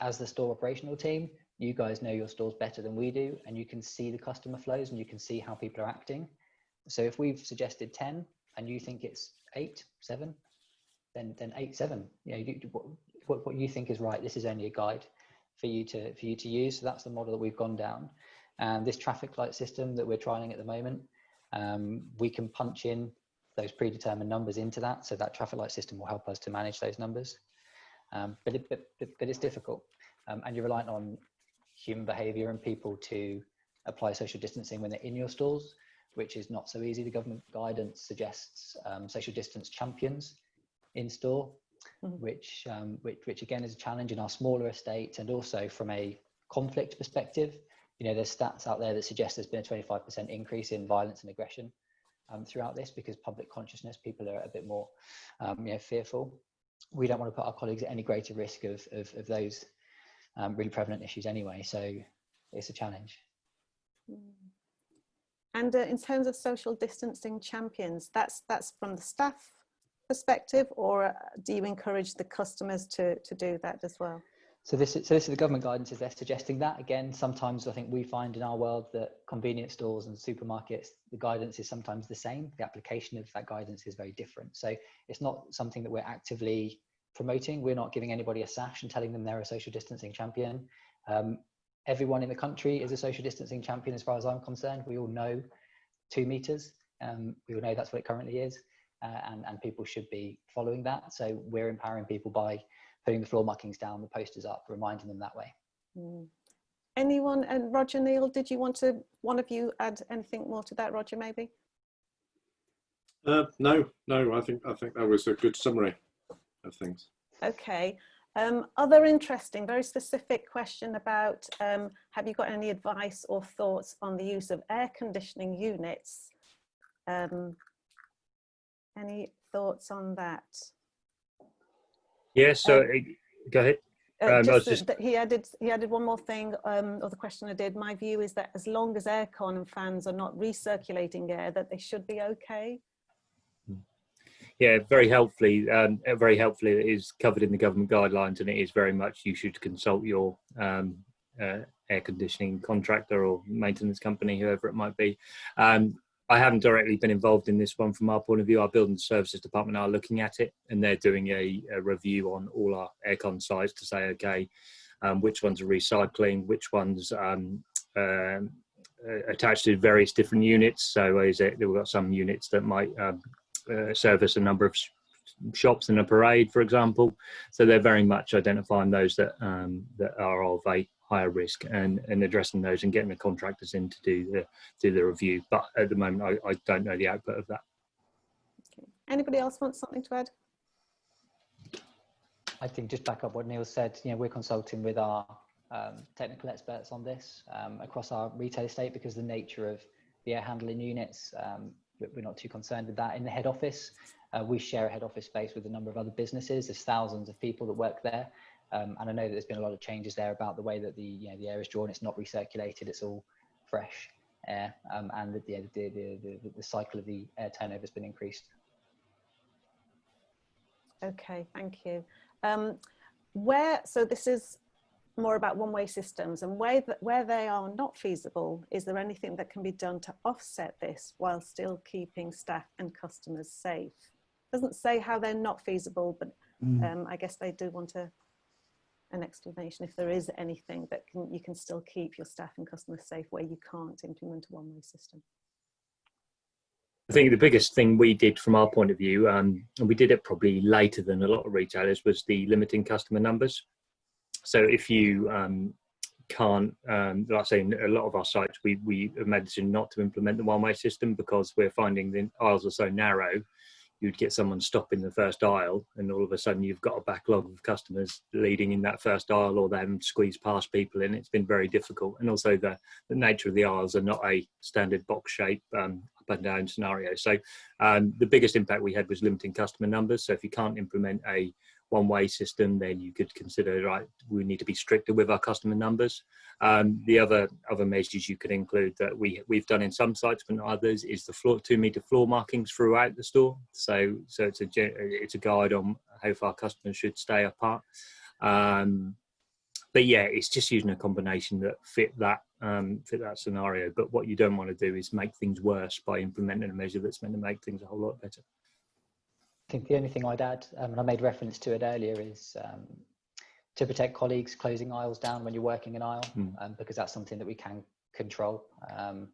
as the store operational team you guys know your stores better than we do and you can see the customer flows and you can see how people are acting. So if we've suggested 10 and you think it's 8 7 then then 8 7 you know you, what, what you think is right this is only a guide for you to for you to use. So that's the model that we've gone down. And this traffic light system that we're trialing at the moment um, we can punch in those predetermined numbers into that. So that traffic light system will help us to manage those numbers. Um, but, it, but, but it's difficult. Um, and you're reliant on human behavior and people to apply social distancing when they're in your stores, which is not so easy. The government guidance suggests um, social distance champions in store, mm -hmm. which, um, which, which again is a challenge in our smaller estates and also from a conflict perspective. You know, there's stats out there that suggest there's been a 25% increase in violence and aggression um, throughout this because public consciousness, people are a bit more, um, you know, fearful. We don't want to put our colleagues at any greater risk of, of, of those um, really prevalent issues anyway. So it's a challenge. Mm. And uh, in terms of social distancing champions, that's that's from the staff perspective, or uh, do you encourage the customers to to do that as well? So this is so this is the government guidance is they're suggesting that again. Sometimes I think we find in our world that convenience stores and supermarkets the guidance is sometimes the same. The application of that guidance is very different. So it's not something that we're actively promoting. We're not giving anybody a sash and telling them they're a social distancing champion. Um, everyone in the country is a social distancing champion as far as I'm concerned. We all know two meters. Um, we all know that's what it currently is. Uh, and, and people should be following that. So we're empowering people by putting the floor markings down, the posters up, reminding them that way. Mm. Anyone, and Roger Neil, did you want to, one of you add anything more to that, Roger, maybe? Uh, no, no, I think, I think that was a good summary of things. Okay. Um, other interesting, very specific question about um, have you got any advice or thoughts on the use of air conditioning units? Um, any thoughts on that? Yeah, so um, go ahead. Uh, um, just, just... he added he added one more thing um, or the question I did my view is that as long as aircon and fans are not recirculating air that they should be okay yeah, very helpfully, um, very helpfully, it is covered in the government guidelines, and it is very much you should consult your um, uh, air conditioning contractor or maintenance company, whoever it might be. Um, I haven't directly been involved in this one from our point of view. Our building services department are looking at it, and they're doing a, a review on all our aircon sites to say, okay, um, which ones are recycling, which ones um, um, uh, attached to various different units. So is it we've got some units that might um, uh, service a number of shops in a parade, for example. So they're very much identifying those that um, that are of a higher risk and, and addressing those and getting the contractors in to do the do the review. But at the moment, I, I don't know the output of that. Okay. Anybody else want something to add? I think just back up what Neil said. You know, we're consulting with our um, technical experts on this um, across our retail estate because the nature of the air handling units um, we're not too concerned with that. In the head office, uh, we share a head office space with a number of other businesses. There's thousands of people that work there. Um, and I know that there's been a lot of changes there about the way that the, you know, the air is drawn. It's not recirculated, it's all fresh air. Um, and the, the, the, the, the cycle of the air turnover has been increased. Okay, thank you. Um, where, so this is more about one-way systems and where, th where they are not feasible, is there anything that can be done to offset this while still keeping staff and customers safe? Doesn't say how they're not feasible, but mm. um, I guess they do want a, an explanation if there is anything that can, you can still keep your staff and customers safe where you can't implement a one-way system. I think the biggest thing we did from our point of view, um, and we did it probably later than a lot of retailers, was the limiting customer numbers. So if you um, can't, um, like I say, a lot of our sites, we, we have made the decision not to implement the one-way system because we're finding the aisles are so narrow, you'd get someone stopping the first aisle and all of a sudden you've got a backlog of customers leading in that first aisle or them squeeze past people and it's been very difficult. And also the, the nature of the aisles are not a standard box shape um, up and down scenario. So um, the biggest impact we had was limiting customer numbers. So if you can't implement a one-way system, then you could consider right. We need to be stricter with our customer numbers. Um, the other other measures you could include that we we've done in some sites but not others is the floor two meter floor markings throughout the store. So so it's a it's a guide on how far customers should stay apart. Um, but yeah, it's just using a combination that fit that um, fit that scenario. But what you don't want to do is make things worse by implementing a measure that's meant to make things a whole lot better. I think the only thing I'd add, um, and I made reference to it earlier, is um, to protect colleagues closing aisles down when you're working an aisle, mm. um, because that's something that we can control. Um,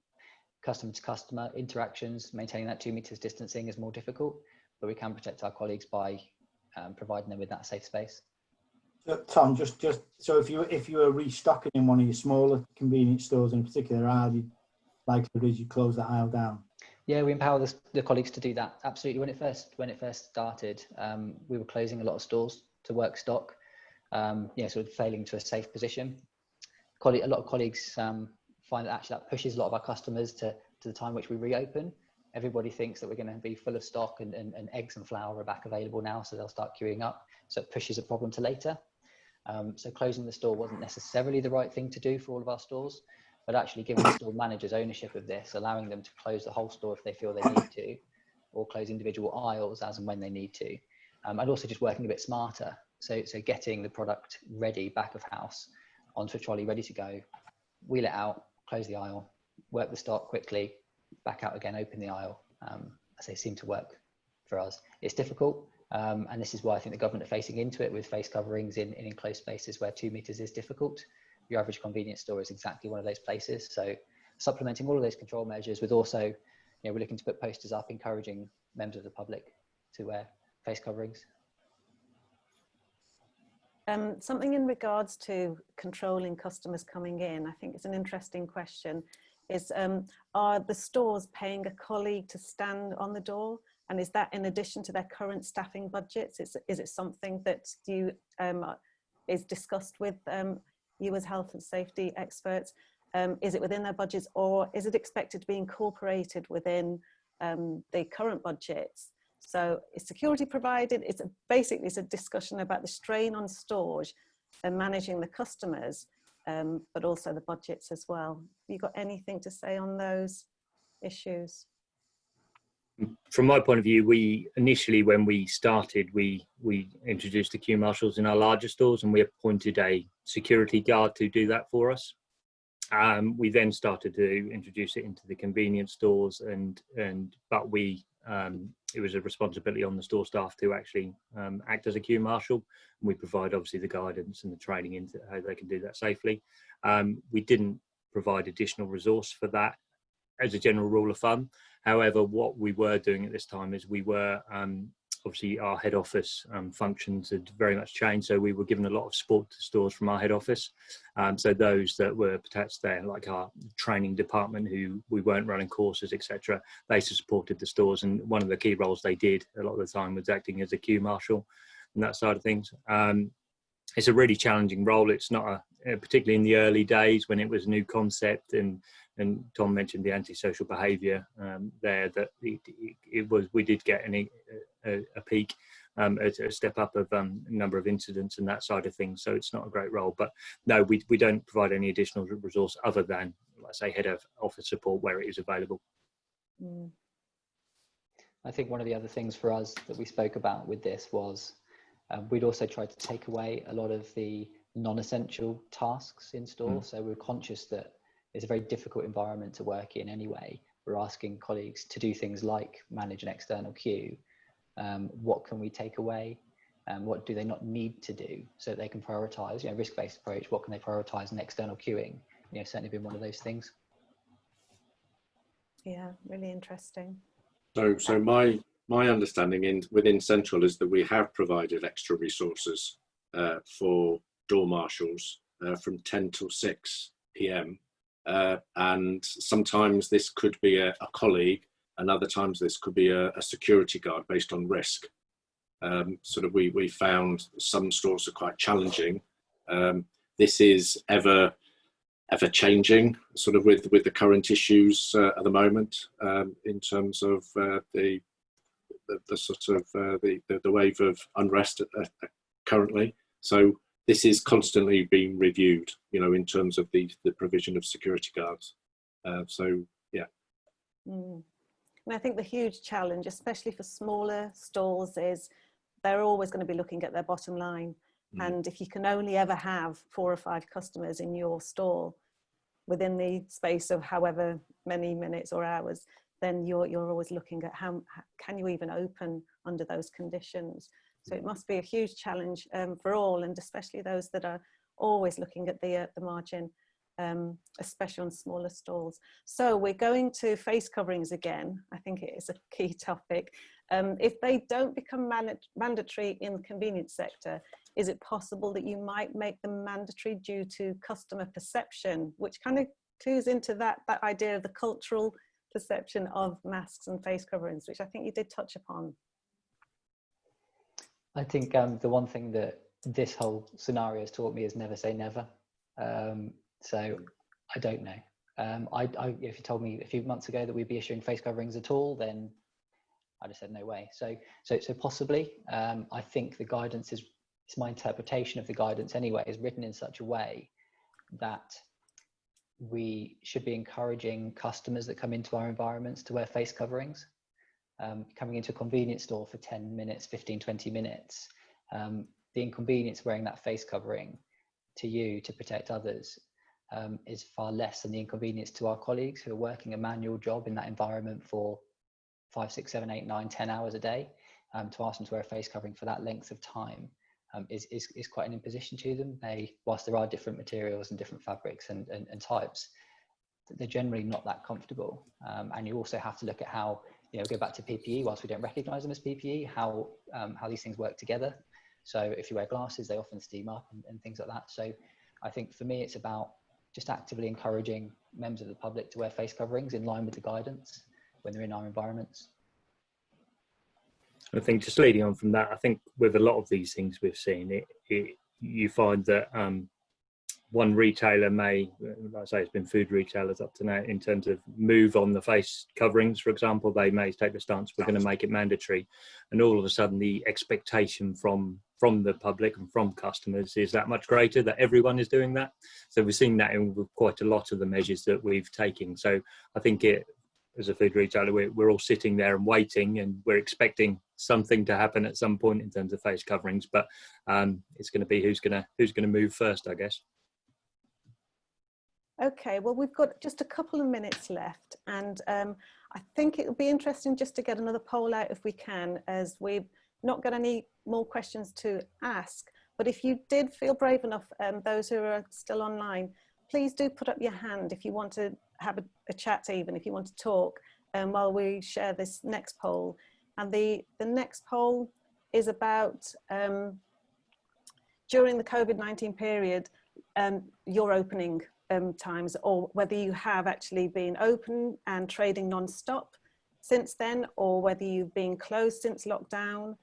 customer to customer interactions, maintaining that two meters distancing is more difficult, but we can protect our colleagues by um, providing them with that safe space. So, Tom, just just so if you if you were restocking in one of your smaller convenience stores in a particular aisle, you likely is you close the aisle down. Yeah, we empower the, the, colleagues to do that. Absolutely. When it first when it first started, um, we were closing a lot of stores to work stock. Um, yeah, sort of failing to a safe position. Colleague, a lot of colleagues um, find that actually that pushes a lot of our customers to to the time which we reopen. Everybody thinks that we're going to be full of stock and, and, and eggs and flour are back available now, so they'll start queuing up. So it pushes a problem to later. Um, so closing the store wasn't necessarily the right thing to do for all of our stores but actually giving the store managers ownership of this, allowing them to close the whole store if they feel they need to, or close individual aisles as and when they need to. Um, and also just working a bit smarter. So, so getting the product ready back of house onto a trolley ready to go, wheel it out, close the aisle, work the stock quickly, back out again, open the aisle. Um, as they seem to work for us. It's difficult. Um, and this is why I think the government are facing into it with face coverings in, in enclosed spaces where two meters is difficult your average convenience store is exactly one of those places. So supplementing all of those control measures with also, you know, we're looking to put posters up encouraging members of the public to wear face coverings. Um, something in regards to controlling customers coming in, I think it's an interesting question, is um, are the stores paying a colleague to stand on the door? And is that in addition to their current staffing budgets? Is, is it something that you um, is discussed with as health and safety experts? Um, is it within their budgets or is it expected to be incorporated within um, the current budgets? So is security provided? It's a, basically it's a discussion about the strain on stores and managing the customers, um, but also the budgets as well. You got anything to say on those issues? from my point of view, we initially, when we started, we we introduced the queue marshals in our larger stores, and we appointed a security guard to do that for us. Um, we then started to introduce it into the convenience stores, and and but we um, it was a responsibility on the store staff to actually um, act as a queue marshal. We provide obviously the guidance and the training into how they can do that safely. Um, we didn't provide additional resource for that as a general rule of thumb. However, what we were doing at this time is we were um, obviously our head office um, functions had very much changed. So we were given a lot of support to stores from our head office. Um, so those that were attached there, like our training department, who we weren't running courses, etc., they supported the stores. And one of the key roles they did a lot of the time was acting as a queue marshal and that side of things. Um, it's a really challenging role. It's not a, particularly in the early days when it was a new concept and and Tom mentioned the antisocial behaviour um, there. That it, it, was we did get an, a, a peak, um, a, a, step up of um, number of incidents and that side of things. So it's not a great role. But no, we we don't provide any additional resource other than let's say head of office support where it is available. Mm. I think one of the other things for us that we spoke about with this was um, we'd also tried to take away a lot of the non-essential tasks in store. Mm. So we're conscious that it's a very difficult environment to work in anyway. We're asking colleagues to do things like manage an external queue. Um, what can we take away? And um, what do they not need to do so they can prioritize, you know, risk-based approach, what can they prioritize in external queuing? You know, certainly been one of those things. Yeah, really interesting. So, so my my understanding in within Central is that we have provided extra resources uh, for door marshals uh, from 10 till 6 p.m. Uh, and sometimes this could be a, a colleague and other times this could be a, a security guard based on risk. Um, sort of we, we found some stores are quite challenging. Um, this is ever ever changing sort of with with the current issues uh, at the moment um, in terms of uh, the, the, the sort of uh, the, the, the wave of unrest currently so this is constantly being reviewed you know in terms of the the provision of security guards uh, so yeah mm. and i think the huge challenge especially for smaller stalls, is they're always going to be looking at their bottom line Mm. And if you can only ever have four or five customers in your store within the space of however many minutes or hours, then you're, you're always looking at how, how can you even open under those conditions. So it must be a huge challenge um, for all and especially those that are always looking at the, uh, the margin, um, especially on smaller stalls. So we're going to face coverings again. I think it is a key topic. Um, if they don't become mandatory in the convenience sector, is it possible that you might make them mandatory due to customer perception, which kind of clues into that, that idea of the cultural perception of masks and face coverings, which I think you did touch upon. I think um, the one thing that this whole scenario has taught me is never say never. Um, so I don't know. Um, I, I, if you told me a few months ago that we'd be issuing face coverings at all, then I'd have said no way. So, so, so possibly. Um, I think the guidance is it's my interpretation of the guidance anyway, is written in such a way that we should be encouraging customers that come into our environments to wear face coverings. Um, coming into a convenience store for 10 minutes, 15, 20 minutes, um, the inconvenience wearing that face covering to you to protect others um, is far less than the inconvenience to our colleagues who are working a manual job in that environment for five, six, seven, eight, nine, ten hours a day. Um, to ask them to wear a face covering for that length of time um, is, is, is quite an imposition to them. They, whilst there are different materials and different fabrics and, and, and types, they're generally not that comfortable. Um, and you also have to look at how, you know, go back to PPE, whilst we don't recognize them as PPE, how, um, how these things work together. So if you wear glasses, they often steam up and, and things like that. So I think for me, it's about just actively encouraging members of the public to wear face coverings in line with the guidance when they're in our environments. I think just leading on from that, I think with a lot of these things we've seen, it, it you find that um, one retailer may, like I say, it's been food retailers up to now in terms of move on the face coverings, for example, they may take the stance we're going to make it mandatory, and all of a sudden the expectation from from the public and from customers is that much greater that everyone is doing that. So we've seen that in quite a lot of the measures that we've taken. So I think it as a food retailer, we're, we're all sitting there and waiting and we're expecting something to happen at some point in terms of face coverings, but um, it's going to be who's going to who's going to move first, I guess. Okay, well, we've got just a couple of minutes left and um, I think it would be interesting just to get another poll out if we can, as we've not got any more questions to ask. But if you did feel brave enough, um, those who are still online, please do put up your hand if you want to have a, a chat even, if you want to talk, um, while we share this next poll. And the, the next poll is about um, during the COVID-19 period, um, your opening um, times or whether you have actually been open and trading non-stop since then or whether you've been closed since lockdown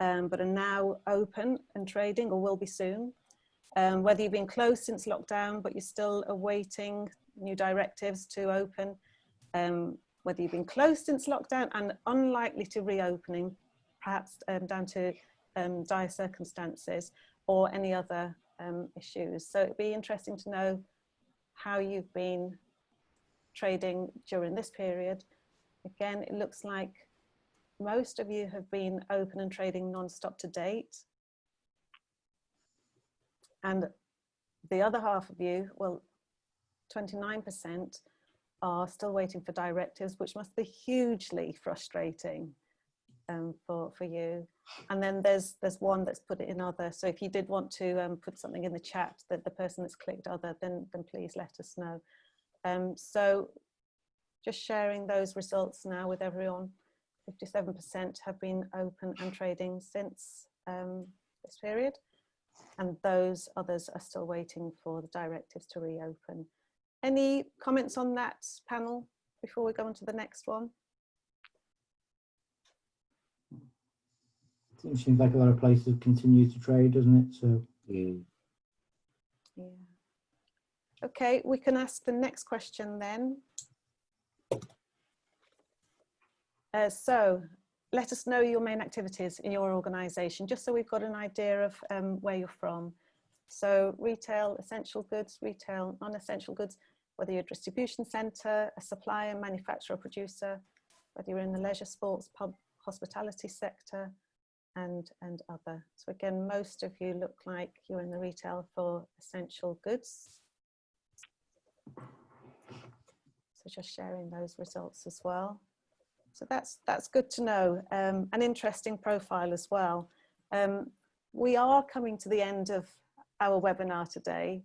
um, but are now open and trading or will be soon um, whether you've been closed since lockdown, but you're still awaiting new directives to open, um, whether you've been closed since lockdown and unlikely to reopening, perhaps um, down to um, dire circumstances or any other um, issues. So it'd be interesting to know how you've been trading during this period. Again, it looks like most of you have been open and trading non-stop to date. And the other half of you, well, 29% are still waiting for directives, which must be hugely frustrating um, for, for you. And then there's there's one that's put it in other. So if you did want to um, put something in the chat that the person that's clicked other, then, then please let us know. Um, so just sharing those results now with everyone. 57% have been open and trading since um, this period and those others are still waiting for the directives to reopen. Any comments on that panel before we go on to the next one? It seems like a lot of places continue to trade, doesn't it? So Mm. Yeah. Okay, we can ask the next question then. Uh, so let us know your main activities in your organisation, just so we've got an idea of um, where you're from. So retail, essential goods, retail, non-essential goods, whether you're a distribution centre, a supplier, manufacturer, producer, whether you're in the leisure, sports, pub, hospitality sector, and, and other. So again, most of you look like you're in the retail for essential goods. So just sharing those results as well. So that's, that's good to know. Um, an interesting profile as well. Um, we are coming to the end of our webinar today.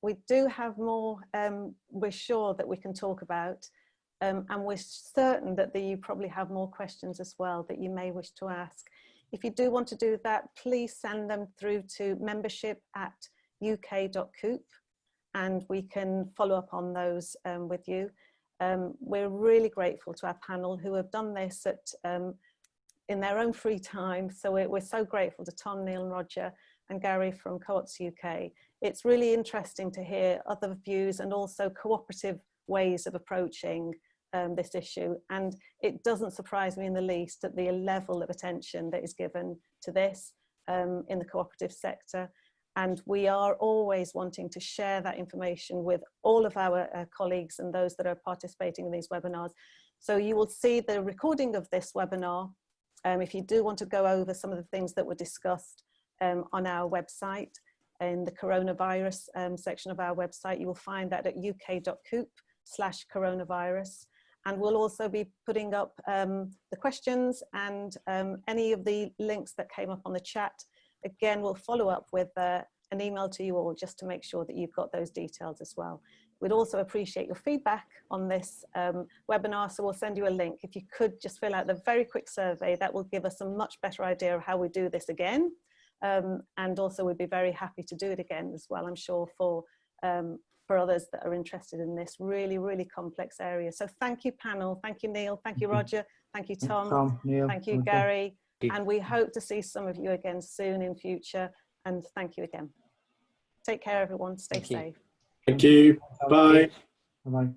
We do have more um, we're sure that we can talk about. Um, and we're certain that the, you probably have more questions as well that you may wish to ask. If you do want to do that, please send them through to membership at uk.coop and we can follow up on those um, with you. Um, we're really grateful to our panel who have done this at, um, in their own free time. So we're, we're so grateful to Tom, Neil and Roger and Gary from Co-ops UK. It's really interesting to hear other views and also cooperative ways of approaching um, this issue. And it doesn't surprise me in the least at the level of attention that is given to this um, in the cooperative sector. And we are always wanting to share that information with all of our uh, colleagues and those that are participating in these webinars. So you will see the recording of this webinar. Um, if you do want to go over some of the things that were discussed um, on our website, in the coronavirus um, section of our website, you will find that at uk.coop slash coronavirus. And we'll also be putting up um, the questions and um, any of the links that came up on the chat. Again, we'll follow up with uh, an email to you all just to make sure that you've got those details as well. We'd also appreciate your feedback on this um, webinar, so we'll send you a link. If you could just fill out the very quick survey, that will give us a much better idea of how we do this again. Um, and also we'd be very happy to do it again as well, I'm sure, for um, for others that are interested in this really, really complex area. So thank you, panel. Thank you, Neil. Thank you, Roger. Thank you, Tom. Tom, Neil, Thank you, Roger. Gary. And we hope to see some of you again soon in future. And thank you again. Take care, everyone. Stay Thank you. safe. Thank you. Bye. Bye bye.